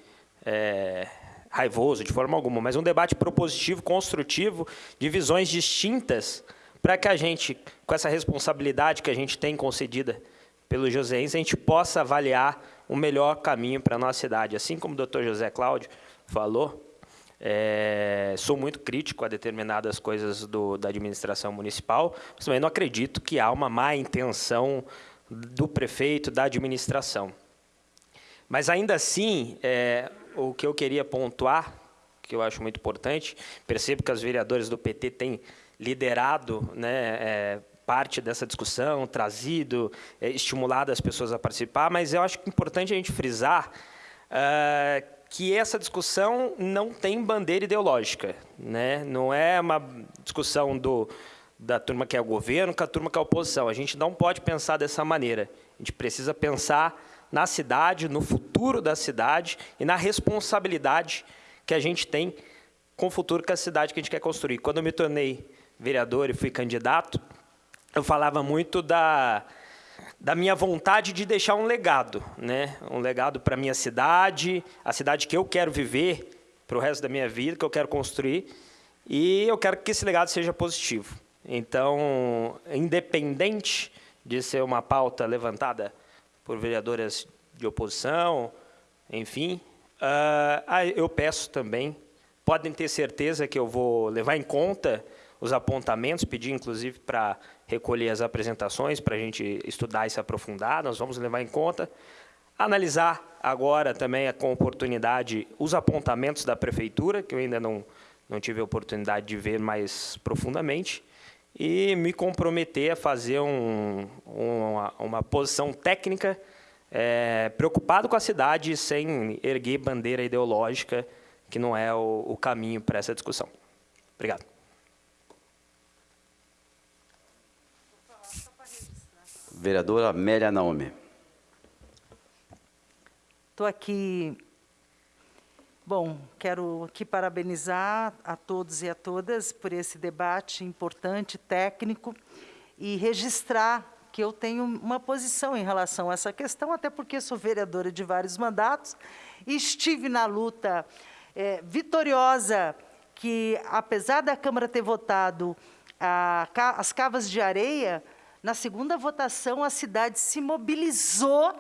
é, raivoso de forma alguma, mas um debate propositivo, construtivo, de visões distintas, para que a gente, com essa responsabilidade que a gente tem concedida pelo Joseense, a gente possa avaliar o melhor caminho para a nossa cidade. Assim como o doutor José Cláudio falou, é, sou muito crítico a determinadas coisas do, da administração municipal, mas também não acredito que há uma má intenção do prefeito, da administração. Mas, ainda assim, é, o que eu queria pontuar, que eu acho muito importante, percebo que os vereadores do PT têm liderado né, é, parte dessa discussão, trazido, é, estimulado as pessoas a participar, mas eu acho importante a gente frisar uh, que essa discussão não tem bandeira ideológica. Né? Não é uma discussão do, da turma que é o governo com a turma que é a oposição. A gente não pode pensar dessa maneira. A gente precisa pensar na cidade, no futuro da cidade e na responsabilidade que a gente tem com o futuro que a cidade que a gente quer construir. Quando eu me tornei vereador e fui candidato, eu falava muito da, da minha vontade de deixar um legado, né? um legado para a minha cidade, a cidade que eu quero viver para o resto da minha vida, que eu quero construir, e eu quero que esse legado seja positivo. Então, independente de ser uma pauta levantada por vereadoras de oposição, enfim, uh, eu peço também, podem ter certeza que eu vou levar em conta os apontamentos, pedir inclusive para recolher as apresentações, para a gente estudar e se aprofundar, nós vamos levar em conta, analisar agora também com oportunidade os apontamentos da prefeitura, que eu ainda não, não tive a oportunidade de ver mais profundamente, e me comprometer a fazer um, uma, uma, posição técnica é, preocupado com a cidade sem erguer bandeira ideológica, que não é o, o caminho para essa discussão. Obrigado. Vereadora Amélia Naomi. Estou aqui Bom, quero aqui parabenizar a todos e a todas por esse debate importante, técnico, e registrar que eu tenho uma posição em relação a essa questão, até porque sou vereadora de vários mandatos e estive na luta é, vitoriosa que, apesar da Câmara ter votado a, as cavas de areia, na segunda votação a cidade se mobilizou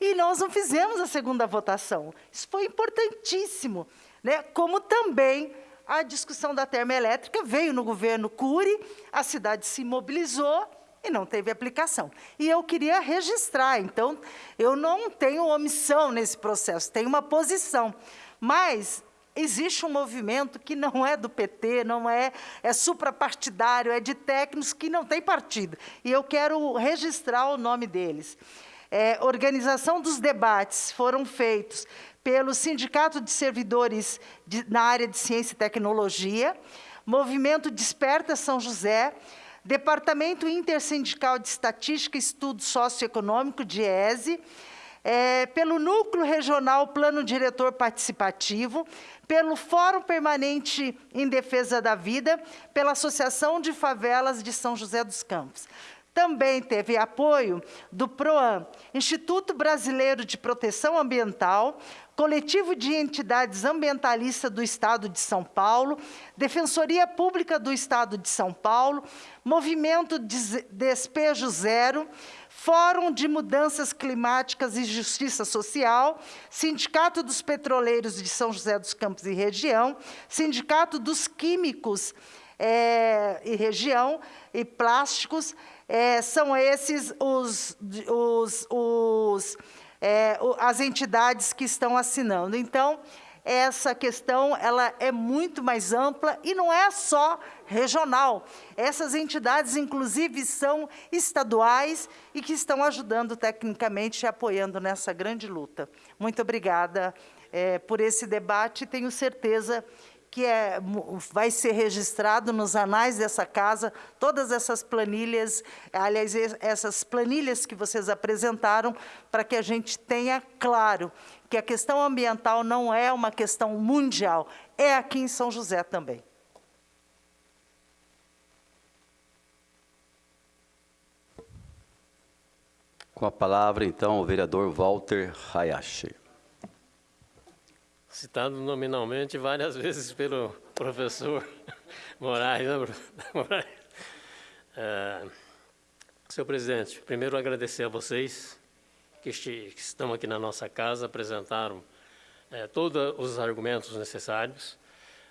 e nós não fizemos a segunda votação. Isso foi importantíssimo. Né? Como também a discussão da termoelétrica veio no governo Cury, a cidade se mobilizou e não teve aplicação. E eu queria registrar, então, eu não tenho omissão nesse processo, tenho uma posição. Mas existe um movimento que não é do PT, não é, é suprapartidário, é de técnicos que não tem partido. E eu quero registrar o nome deles é, organização dos debates foram feitos pelo Sindicato de Servidores de, na área de Ciência e Tecnologia, Movimento Desperta São José, Departamento Intersindical de Estatística e Estudo Socioeconômico, DIESE, é, pelo Núcleo Regional Plano Diretor Participativo, pelo Fórum Permanente em Defesa da Vida, pela Associação de Favelas de São José dos Campos. Também teve apoio do PROAM, Instituto Brasileiro de Proteção Ambiental, Coletivo de Entidades Ambientalistas do Estado de São Paulo, Defensoria Pública do Estado de São Paulo, Movimento Despejo Zero, Fórum de Mudanças Climáticas e Justiça Social, Sindicato dos Petroleiros de São José dos Campos e Região, Sindicato dos Químicos é, e Região e Plásticos, é, são esses os, os, os é, as entidades que estão assinando. Então, essa questão ela é muito mais ampla e não é só regional. Essas entidades, inclusive, são estaduais e que estão ajudando tecnicamente e apoiando nessa grande luta. Muito obrigada é, por esse debate. Tenho certeza que é, vai ser registrado nos anais dessa casa, todas essas planilhas, aliás, essas planilhas que vocês apresentaram, para que a gente tenha claro que a questão ambiental não é uma questão mundial, é aqui em São José também. Com a palavra, então, o vereador Walter Hayashi citado nominalmente várias [laughs] vezes pelo professor [laughs] Moraes. Né, [laughs] Moraes? É, senhor presidente, primeiro agradecer a vocês que, que estão aqui na nossa casa, apresentaram é, todos os argumentos necessários.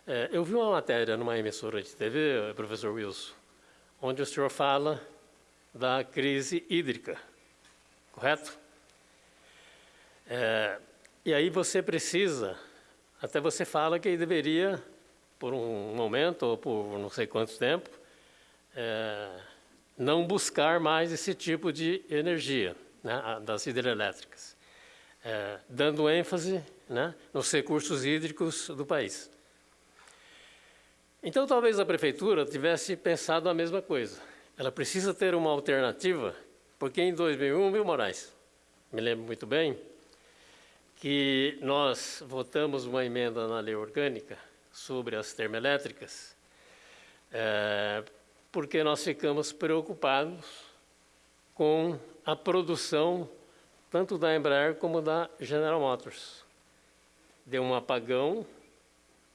É, eu vi uma matéria numa emissora de TV, professor Wilson, onde o senhor fala da crise hídrica, correto? É, e aí você precisa até você fala que deveria, por um momento ou por não sei quanto tempo, é, não buscar mais esse tipo de energia né, das hidrelétricas, é, dando ênfase né, nos recursos hídricos do país. Então, talvez a prefeitura tivesse pensado a mesma coisa. Ela precisa ter uma alternativa, porque em 2001, viu, Moraes? Me lembro muito bem, que nós votamos uma emenda na lei orgânica sobre as termoelétricas, é, porque nós ficamos preocupados com a produção tanto da Embraer como da General Motors. Deu um apagão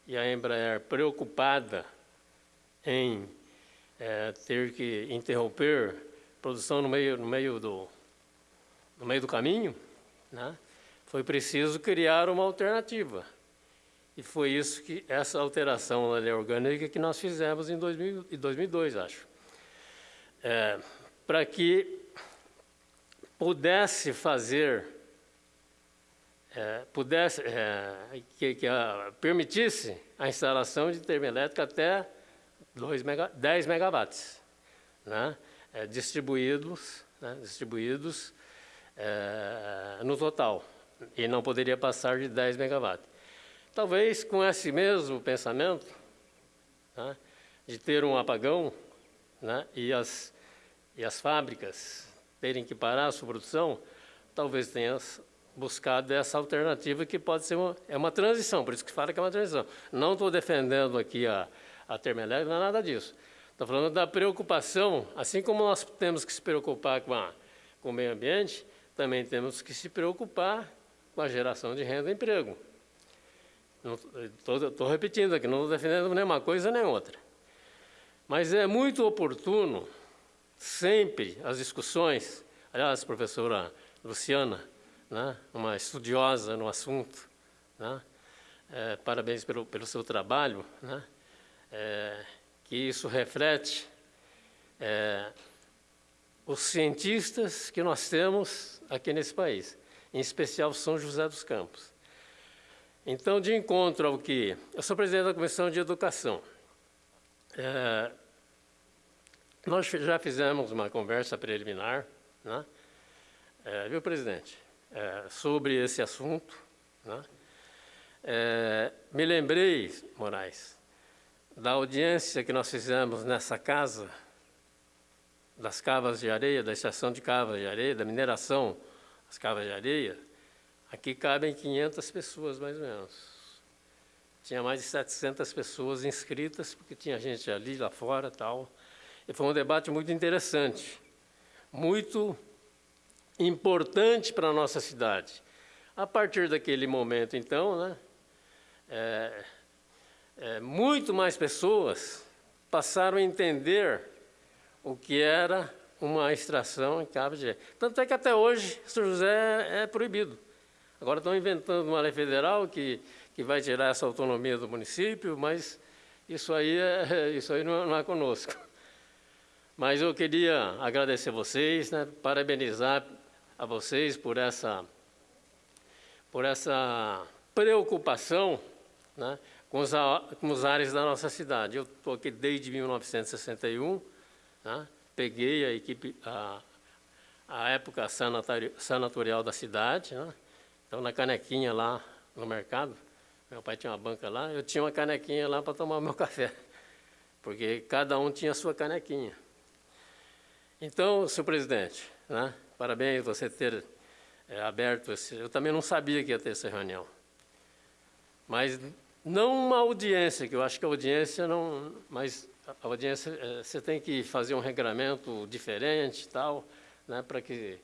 e a Embraer, preocupada em é, ter que interromper produção no meio, no meio, do, no meio do caminho, né? foi preciso criar uma alternativa. E foi isso que essa alteração na lei orgânica que nós fizemos em 2000, 2002, acho. É, para que pudesse fazer, é, pudesse, é, que, que a, permitisse a instalação de termoelétrica até 2 mega, 10 megawatts, né? É, distribuídos, né? distribuídos é, no total e não poderia passar de 10 megawatts. Talvez com esse mesmo pensamento, né, de ter um apagão né, e, as, e as fábricas terem que parar a sua produção, talvez tenha buscado essa alternativa que pode ser uma, é uma transição, por isso que fala que é uma transição. Não estou defendendo aqui a, a termoelétrica, não é nada disso. Estou falando da preocupação, assim como nós temos que se preocupar com, a, com o meio ambiente, também temos que se preocupar com a geração de renda e emprego. Estou repetindo aqui, não estou defendendo nem uma coisa nem outra. Mas é muito oportuno, sempre, as discussões, aliás, professora Luciana, né, uma estudiosa no assunto, né, é, parabéns pelo, pelo seu trabalho, né, é, que isso reflete é, os cientistas que nós temos aqui nesse país em especial São José dos Campos. Então, de encontro ao que... Eu sou presidente da Comissão de Educação. É, nós já fizemos uma conversa preliminar, né? É, viu, presidente, é, sobre esse assunto. Né? É, me lembrei, Moraes, da audiência que nós fizemos nessa casa das cavas de areia, da extração de cavas de areia, da mineração, das cavas de areia, aqui cabem 500 pessoas, mais ou menos. Tinha mais de 700 pessoas inscritas, porque tinha gente ali, lá fora tal. Foi um debate muito interessante, muito importante para a nossa cidade. A partir daquele momento, então, né, é, é, muito mais pessoas passaram a entender o que era uma extração em cabo de Tanto é que até hoje São José é proibido. Agora estão inventando uma lei federal que, que vai tirar essa autonomia do município, mas isso aí, é, [laughs] isso aí não, não é conosco. Mas eu queria agradecer vocês, né, parabenizar a vocês por essa, por essa preocupação né, com, os, com os ares da nossa cidade. Eu estou aqui desde 1961, né, peguei a equipe, a, a época sanatorial da cidade, né, então na canequinha lá no mercado, meu pai tinha uma banca lá, eu tinha uma canequinha lá para tomar meu [laughs] café, porque cada um tinha a sua canequinha. Então, senhor presidente, né, parabéns você ter é, aberto esse... Eu também não sabia que ia ter essa reunião. Mas não uma audiência, que eu acho que a audiência não... Mas a audiência, é, você tem que fazer um regramento diferente tal, né, para que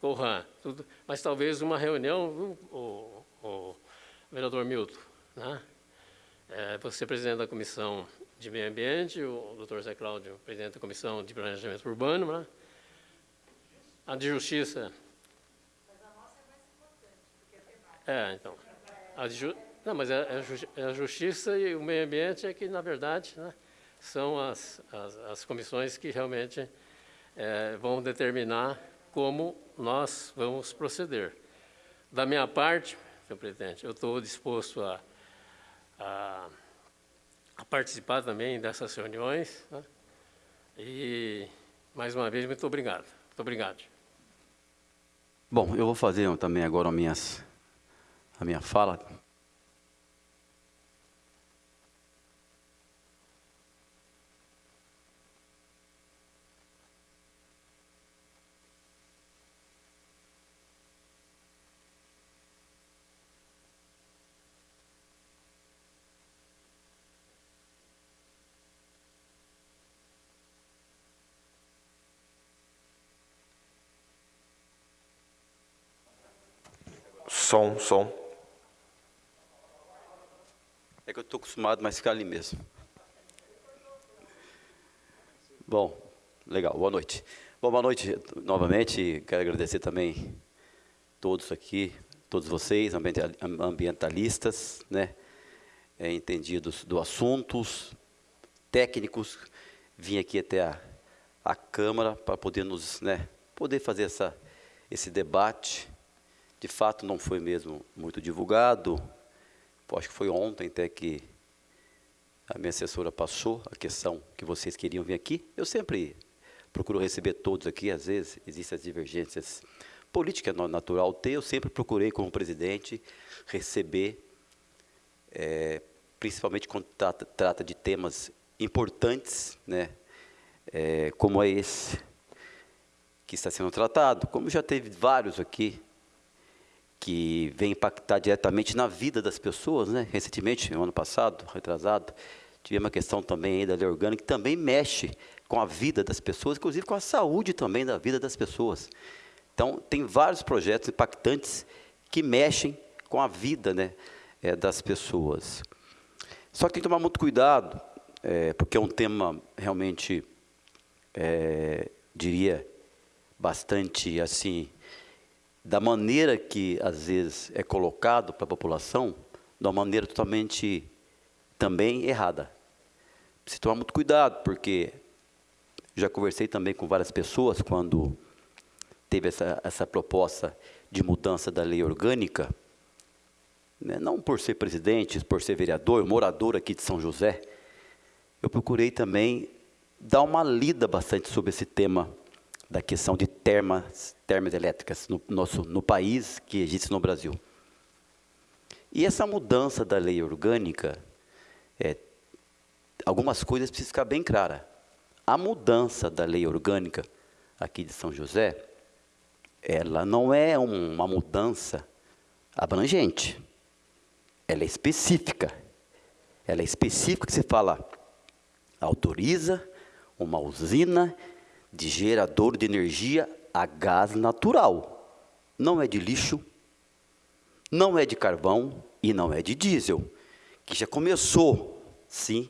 corra tudo. Mas talvez uma reunião, o, o vereador Milton, né, é, você presidente da comissão de Meio Ambiente, o doutor Zé Cláudio, presidente da Comissão de Planejamento Urbano, né? a de Justiça. Mas a nossa é mais importante, porque é temática. É, então. A ju... Não, mas é, é, a Justiça e o Meio Ambiente é que, na verdade, né, são as, as, as, comissões que realmente é, vão determinar como nós vamos proceder. Da minha parte, senhor presidente, eu estou disposto a, a participar também dessas reuniões. Né? E, mais uma vez, muito obrigado. Muito obrigado. Bom, eu vou fazer também agora minhas, a minha fala. Som, som. É que eu estou acostumado, mas ficar ali mesmo. Bom, legal, boa noite. Bom, boa noite novamente. Quero agradecer também todos aqui, todos vocês, ambientalistas, né, é, entendidos do assuntos, técnicos. Vim aqui até a, a Câmara para poder nos, né, poder fazer essa, esse debate de fato, não foi mesmo muito divulgado. Acho que foi ontem até que a minha assessora passou a questão que vocês queriam vir aqui. Eu sempre procuro receber todos aqui, às vezes existem as divergências políticas natural ter, eu sempre procurei como presidente receber, é, principalmente quando trata, trata, de temas importantes, né, é, como é esse que está sendo tratado, como já teve vários aqui, que vem impactar diretamente na vida das pessoas, né? Recentemente, no ano passado, retrasado, tivemos uma questão também da lei orgânica que também mexe com a vida das pessoas, inclusive com a saúde também da vida das pessoas. Então, tem vários projetos impactantes que mexem com a vida né, é, das pessoas. Só que tem que tomar muito cuidado, é, porque é um tema realmente, é, diria, bastante assim da maneira que às vezes é colocado para a população, de uma maneira totalmente também errada. Precisa tomar muito cuidado, porque já conversei também com várias pessoas quando teve essa, essa proposta de mudança da lei orgânica, né, não por ser presidente, por ser vereador, morador aqui de São José, eu procurei também dar uma lida bastante sobre esse tema da questão de termas, termas elétricas no, nosso, no país que existe no Brasil. E essa mudança da lei orgânica, é, algumas coisas precisam ficar bem claras. a mudança da lei orgânica aqui de São José, ela não é um, uma mudança abrangente, ela é específica. Ela é específica que se fala, autoriza uma usina de gerador de energia a gás natural. Não é de lixo, não é de carvão e não é de diesel, que já começou, sim,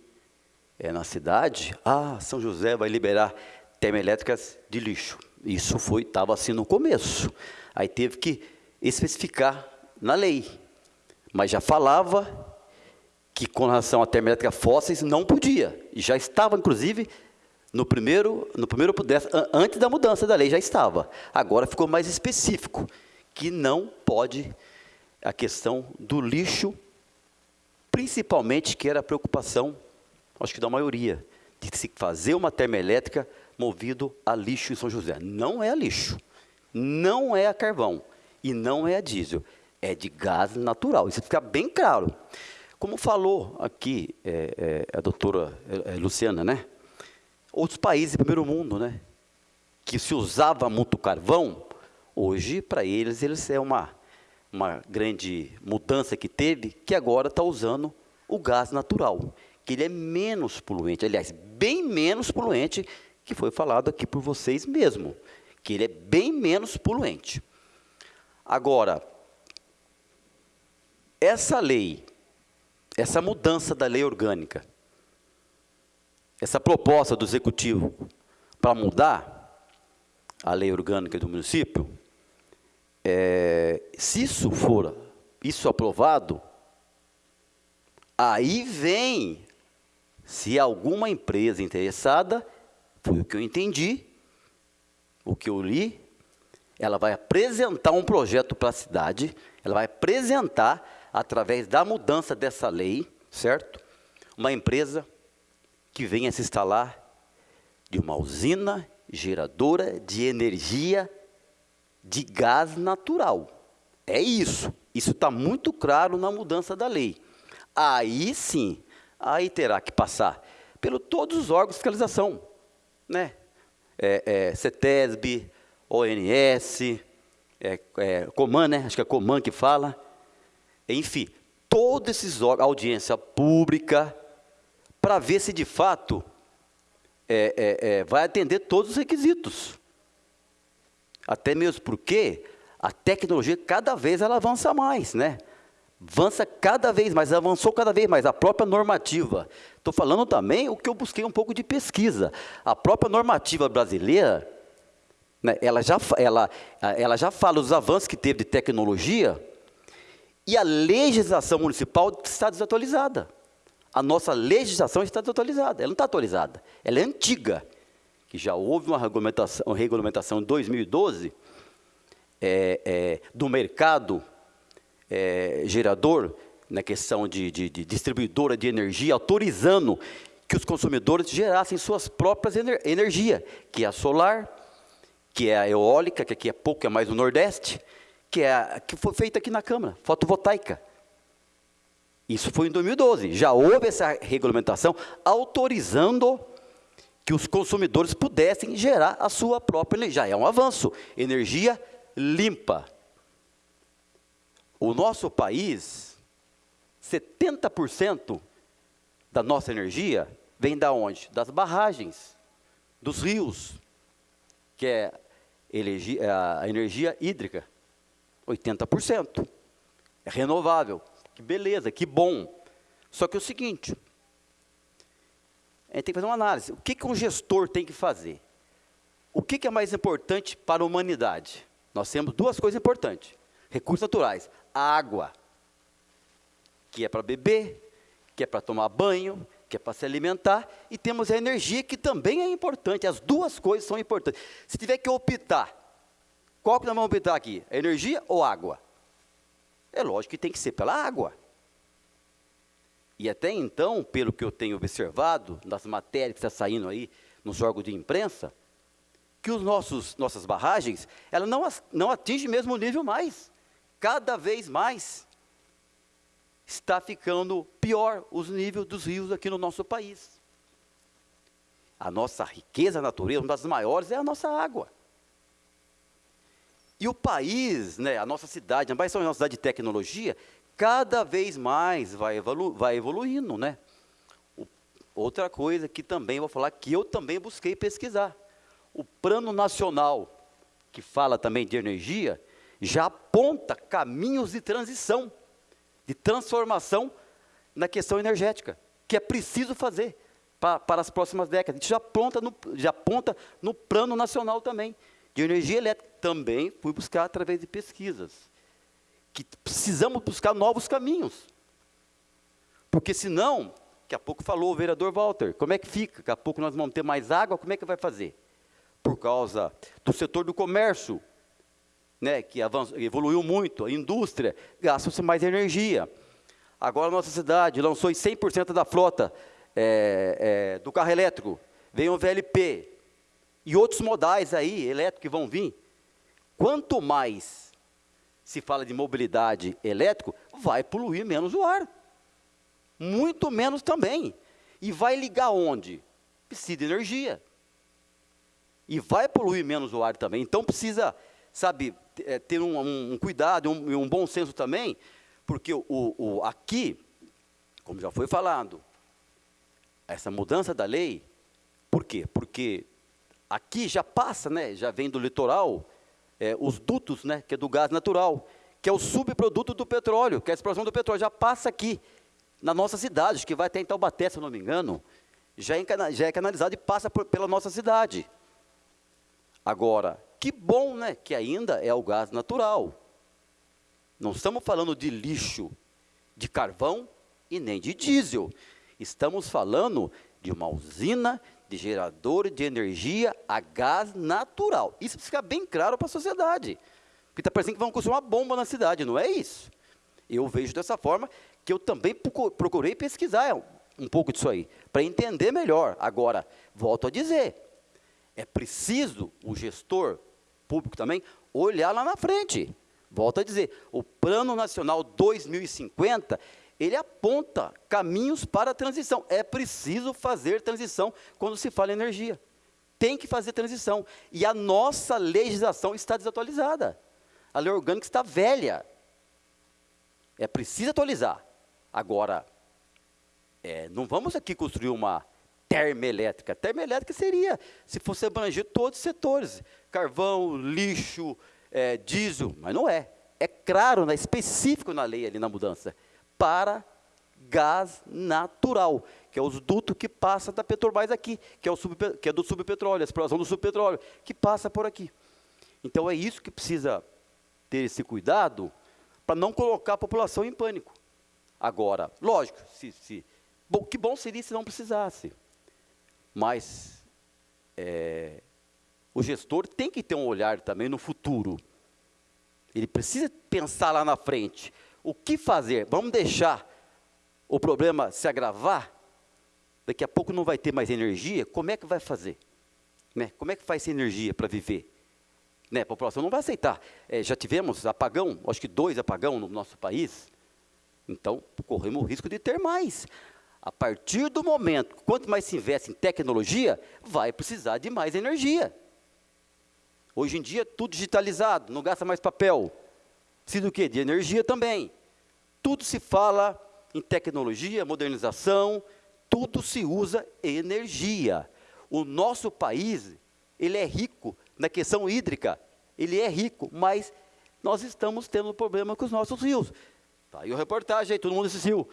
é na cidade, ah, São José vai liberar termoelétricas de lixo. Isso foi, estava assim no começo. Aí teve que especificar na lei. Mas já falava que com relação à termoelétrica fósseis não podia. Já estava, inclusive, no primeiro, no primeiro antes da mudança da lei já estava. Agora ficou mais específico, que não pode a questão do lixo, principalmente que era a preocupação, acho que da maioria, de se fazer uma termoelétrica movido a lixo em São José. Não é a lixo, não é a carvão e não é a diesel, é de gás natural. Isso fica bem claro. Como falou aqui é, é, a doutora é, Luciana, né? Outros países do primeiro mundo, né? Que se usava muito carvão, hoje para eles eles é uma uma grande mudança que teve, que agora está usando o gás natural, que ele é menos poluente, aliás, bem menos poluente que foi falado aqui por vocês mesmo, que ele é bem menos poluente. Agora, essa lei, essa mudança da lei orgânica, essa proposta do executivo para mudar a lei orgânica do município, é, se isso for isso aprovado, aí vem, se alguma empresa interessada foi o que eu entendi, o que eu li. Ela vai apresentar um projeto para a cidade, ela vai apresentar, através da mudança dessa lei, certo? Uma empresa que venha se instalar de uma usina geradora de energia de gás natural. É isso. Isso está muito claro na mudança da lei. Aí sim, aí terá que passar pelo todos os órgãos de fiscalização né? É, é, CETESB, ONS, é, é, Coman, né? Acho que é Coman que fala. Enfim, todos esses órgãos, audiência pública, para ver se de fato é, é, é, vai atender todos os requisitos. Até mesmo porque a tecnologia cada vez ela avança mais, né? avança cada vez mais, avançou cada vez mais, a própria normativa. Estou falando também o que eu busquei um pouco de pesquisa. A própria normativa brasileira, né, ela, já, ela, ela já fala os avanços que teve de tecnologia e a legislação municipal está desatualizada. A nossa legislação está desatualizada, ela não está atualizada, ela é antiga. Que já houve uma regulamentação, uma regulamentação em 2012 é, é, do mercado é, gerador, na questão de, de, de, distribuidora de energia, autorizando que os consumidores gerassem suas próprias ener energia, que é a solar, que é a eólica, que aqui é pouco, é mais no Nordeste, que é a, que foi feita aqui na Câmara, fotovoltaica. Isso foi em 2012. Já houve essa regulamentação autorizando que os consumidores pudessem gerar a sua própria energia. Já é um avanço. Energia limpa. O nosso país, 70% da nossa energia vem da onde? Das barragens, dos rios, que é a energia hídrica, 80%. É renovável. Que beleza, que bom. Só que é o seguinte, a gente tem que fazer uma análise. O que, que um gestor tem que fazer? O que, que é mais importante para a humanidade? Nós temos duas coisas importantes. Recursos naturais água, que é para beber, que é para tomar banho, que é para se alimentar, e temos a energia, que também é importante, as duas coisas são importantes. Se tiver que optar, qual que nós vamos optar aqui? Energia ou água? É lógico que tem que ser pela água. E até então, pelo que eu tenho observado, nas matérias que estão tá saindo aí nos órgãos de imprensa, que os nossos nossas barragens, ela não, não atinge mesmo nível mais cada vez mais está ficando pior os níveis dos rios aqui no nosso país. A nossa riqueza natureza, uma das maiores, é a nossa água. E o país, né, a nossa cidade, vai ser uma cidade de tecnologia, cada vez mais vai, evolu vai evoluindo, né? O, outra coisa que também vou falar, que eu também busquei pesquisar. O Plano Nacional, que fala também de energia, já aponta caminhos de transição, de transformação na questão energética, que é preciso fazer para, para as próximas décadas. Isso já aponta, no, já aponta no Plano Nacional também, de energia elétrica. Também fui buscar através de pesquisas, que precisamos buscar novos caminhos. Porque senão, daqui a pouco falou o vereador Walter, como é que fica? Daqui a pouco nós vamos ter mais água, como é que vai fazer? Por causa do setor do comércio, né, que avançou, evoluiu muito, a indústria, gasta-se mais energia. Agora a nossa cidade lançou 100% da frota é, é, do carro elétrico, vem o VLP, e outros modais aí, elétricos, que vão vir. Quanto mais se fala de mobilidade elétrico, vai poluir menos o ar. Muito menos também. E vai ligar onde? Precisa de energia. E vai poluir menos o ar também. Então precisa, sabe, é, ter um, um cuidado, um, um, bom senso também, porque o, o, aqui, como já foi falado, essa mudança da lei, por quê? Porque aqui já passa, né, já vem do litoral, é, os dutos, né, que é do gás natural, que é o subproduto do petróleo, que é a exploração do petróleo, já passa aqui, na nossa cidade, que vai até em Taubaté, se eu não me engano, já é, já é canalizado e passa por, pela nossa cidade. Agora, que bom, né, que ainda é o gás natural. Não estamos falando de lixo, de carvão e nem de diesel. Estamos falando de uma usina de gerador de energia a gás natural. Isso precisa ficar bem claro para a sociedade. Porque está parecendo que vão construir uma bomba na cidade, não é isso. Eu vejo dessa forma que eu também procurei pesquisar um pouco disso aí, para entender melhor. Agora, volto a dizer, é preciso o gestor público também olhar lá na frente. Volto a dizer, o Plano Nacional 2050 ele aponta caminhos para a transição. É preciso fazer transição quando se fala em energia. Tem que fazer transição. E a nossa legislação está desatualizada. A lei orgânica está velha. É preciso atualizar. Agora, é, não vamos aqui construir uma termoelétrica. Termoelétrica seria, se fosse abranger todos os setores, carvão, lixo, é, diesel, mas não é. É claro, é específico na lei ali na mudança para gás natural, que é os dutos que passa da Petrobras aqui, que é, o sub, que é do subpetróleo, a exploração do subpetróleo, que passa por aqui. Então é isso que precisa ter esse cuidado para não colocar a população em pânico. Agora, lógico, se, se, bom, que bom seria se não precisasse. Mas é, o gestor tem que ter um olhar também no futuro. Ele precisa pensar lá na frente. O que fazer? Vamos deixar o problema se agravar? Daqui a pouco não vai ter mais energia? Como é que vai fazer? Né? Como é que faz essa energia para viver? Né? A população não vai aceitar. É, já tivemos apagão, acho que dois apagão no nosso país. Então, corremos o risco de ter mais. A partir do momento, quanto mais se investe em tecnologia, vai precisar de mais energia. Hoje em dia, tudo digitalizado, não gasta mais papel. Precisa do quê? De energia também. Tudo se fala em tecnologia, modernização, tudo se usa energia. O nosso país, ele é rico na questão hídrica, ele é rico, mas nós estamos tendo problema com os nossos rios. Tá aí a reportagem todo mundo assistiu.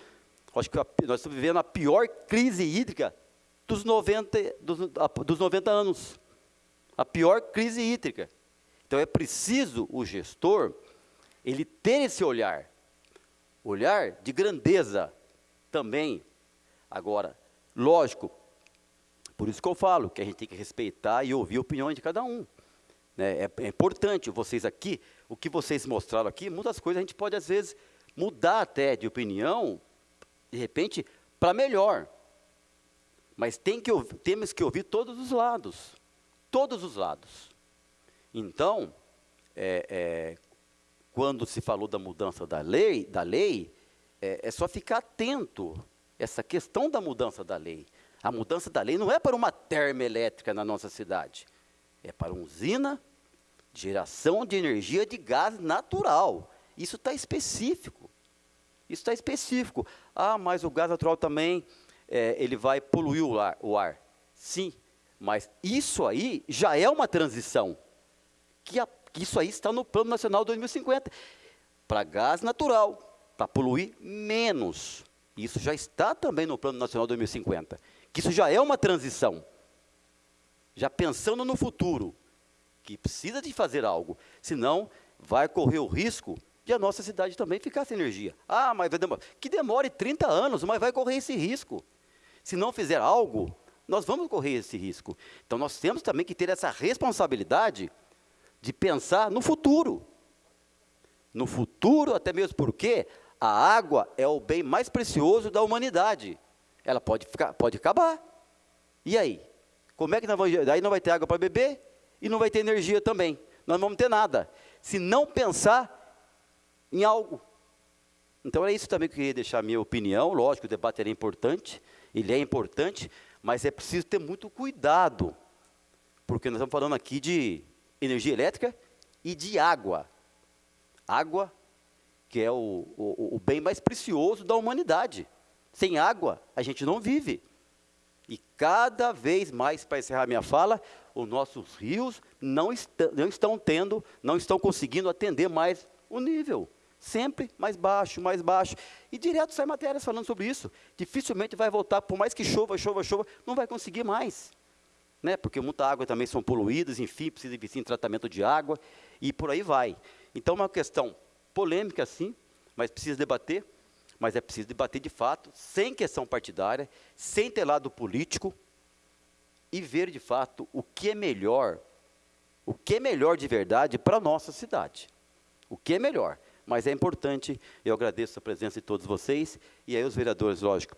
Acho que nós estamos vivendo a pior crise hídrica dos 90, dos, dos 90 anos. A pior crise hídrica. Então é preciso o gestor ele ter esse olhar, olhar de grandeza também. Agora, lógico, por isso que eu falo que a gente tem que respeitar e ouvir a opinião de cada um. Né? É, é, importante vocês aqui, o que vocês mostraram aqui, muitas coisas a gente pode às vezes mudar até de opinião, de repente, para melhor. Mas tem que, temos que ouvir todos os lados, todos os lados. Então, é, é, quando se falou da mudança da lei, da lei é, é só ficar atento essa questão da mudança da lei. A mudança da lei não é para uma termoelétrica na nossa cidade, é para uma usina de geração de energia de gás natural. Isso está específico. Isso está específico. Ah, mas o gás natural também, é, ele vai poluir o ar, o ar. Sim, mas isso aí já é uma transição. Que, a, isso aí está no Plano Nacional 2050. Para gás natural, para poluir menos. Isso já está também no Plano Nacional 2050. Que isso já é uma transição. Já pensando no futuro, que precisa de fazer algo, senão vai correr o risco de a nossa cidade também ficar sem energia. Ah, mas vai demorar. Que demore 30 anos, mas vai correr esse risco. Se não fizer algo, nós vamos correr esse risco. Então nós temos também que ter essa responsabilidade de pensar no futuro. No futuro, até mesmo porque a água é o bem mais precioso da humanidade. Ela pode, ficar, pode acabar. E aí? Como é que nós vamos. Daí não vai ter água para beber e não vai ter energia também. Nós não vamos ter nada. Se não pensar em algo. Então é isso também que eu queria deixar a minha opinião. Lógico, o debate era importante, ele é importante, mas é preciso ter muito cuidado, porque nós estamos falando aqui de energia elétrica e de água. Água, que é o, o, o bem mais precioso da humanidade. Sem água, a gente não vive. E cada vez mais, para encerrar minha fala, os nossos rios não, est não estão tendo, não estão conseguindo atender mais o nível. Sempre mais baixo, mais baixo. E direto sai matérias falando sobre isso. Dificilmente vai voltar, por mais que chova, chova, chova, não vai conseguir mais. Né? Porque muita água também são poluídas, enfim, precisa investir em tratamento de água, e por aí vai. Então, é uma questão polêmica, sim, mas precisa debater, mas é preciso debater de fato, sem questão partidária, sem ter lado político, e ver de fato o que é melhor, o que é melhor de verdade para a nossa cidade. O que é melhor mas é importante, eu agradeço a presença de todos vocês, e aí os vereadores, lógico,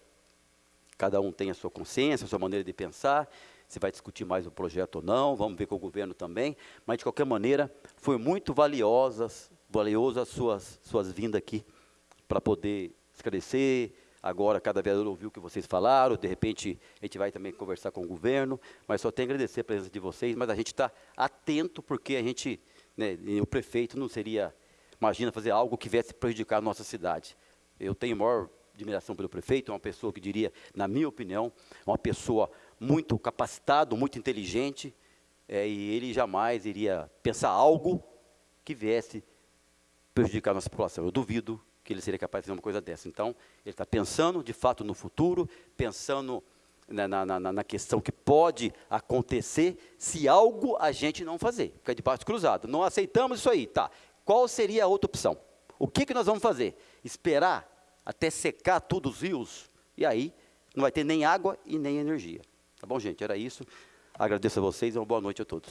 cada um tem a sua consciência, a sua maneira de pensar, se vai discutir mais o projeto ou não, vamos ver com o governo também, mas de qualquer maneira, foi muito valiosas, valioso as suas, suas vindas aqui, para poder esclarecer, agora cada vereador ouviu o que vocês falaram, de repente a gente vai também conversar com o governo, mas só tenho a agradecer a presença de vocês, mas a gente está atento, porque a gente, né, o prefeito não seria Imagina fazer algo que viesse prejudicar a nossa cidade. Eu tenho maior admiração pelo prefeito, é uma pessoa que diria, na minha opinião, uma pessoa muito capacitada, muito inteligente, é, e ele jamais iria pensar algo que viesse prejudicar a nossa população. Eu duvido que ele seria capaz de fazer uma coisa dessa. Então, ele está pensando, de fato, no futuro, pensando na, na, na, questão que pode acontecer se algo a gente não fazer. Fica de braço cruzado. Não aceitamos isso aí, tá. Qual seria a outra opção? O que, que nós vamos fazer? Esperar até secar todos os rios? E aí não vai ter nem água e nem energia. Tá bom, gente? Era isso. Agradeço a vocês e uma boa noite a todos.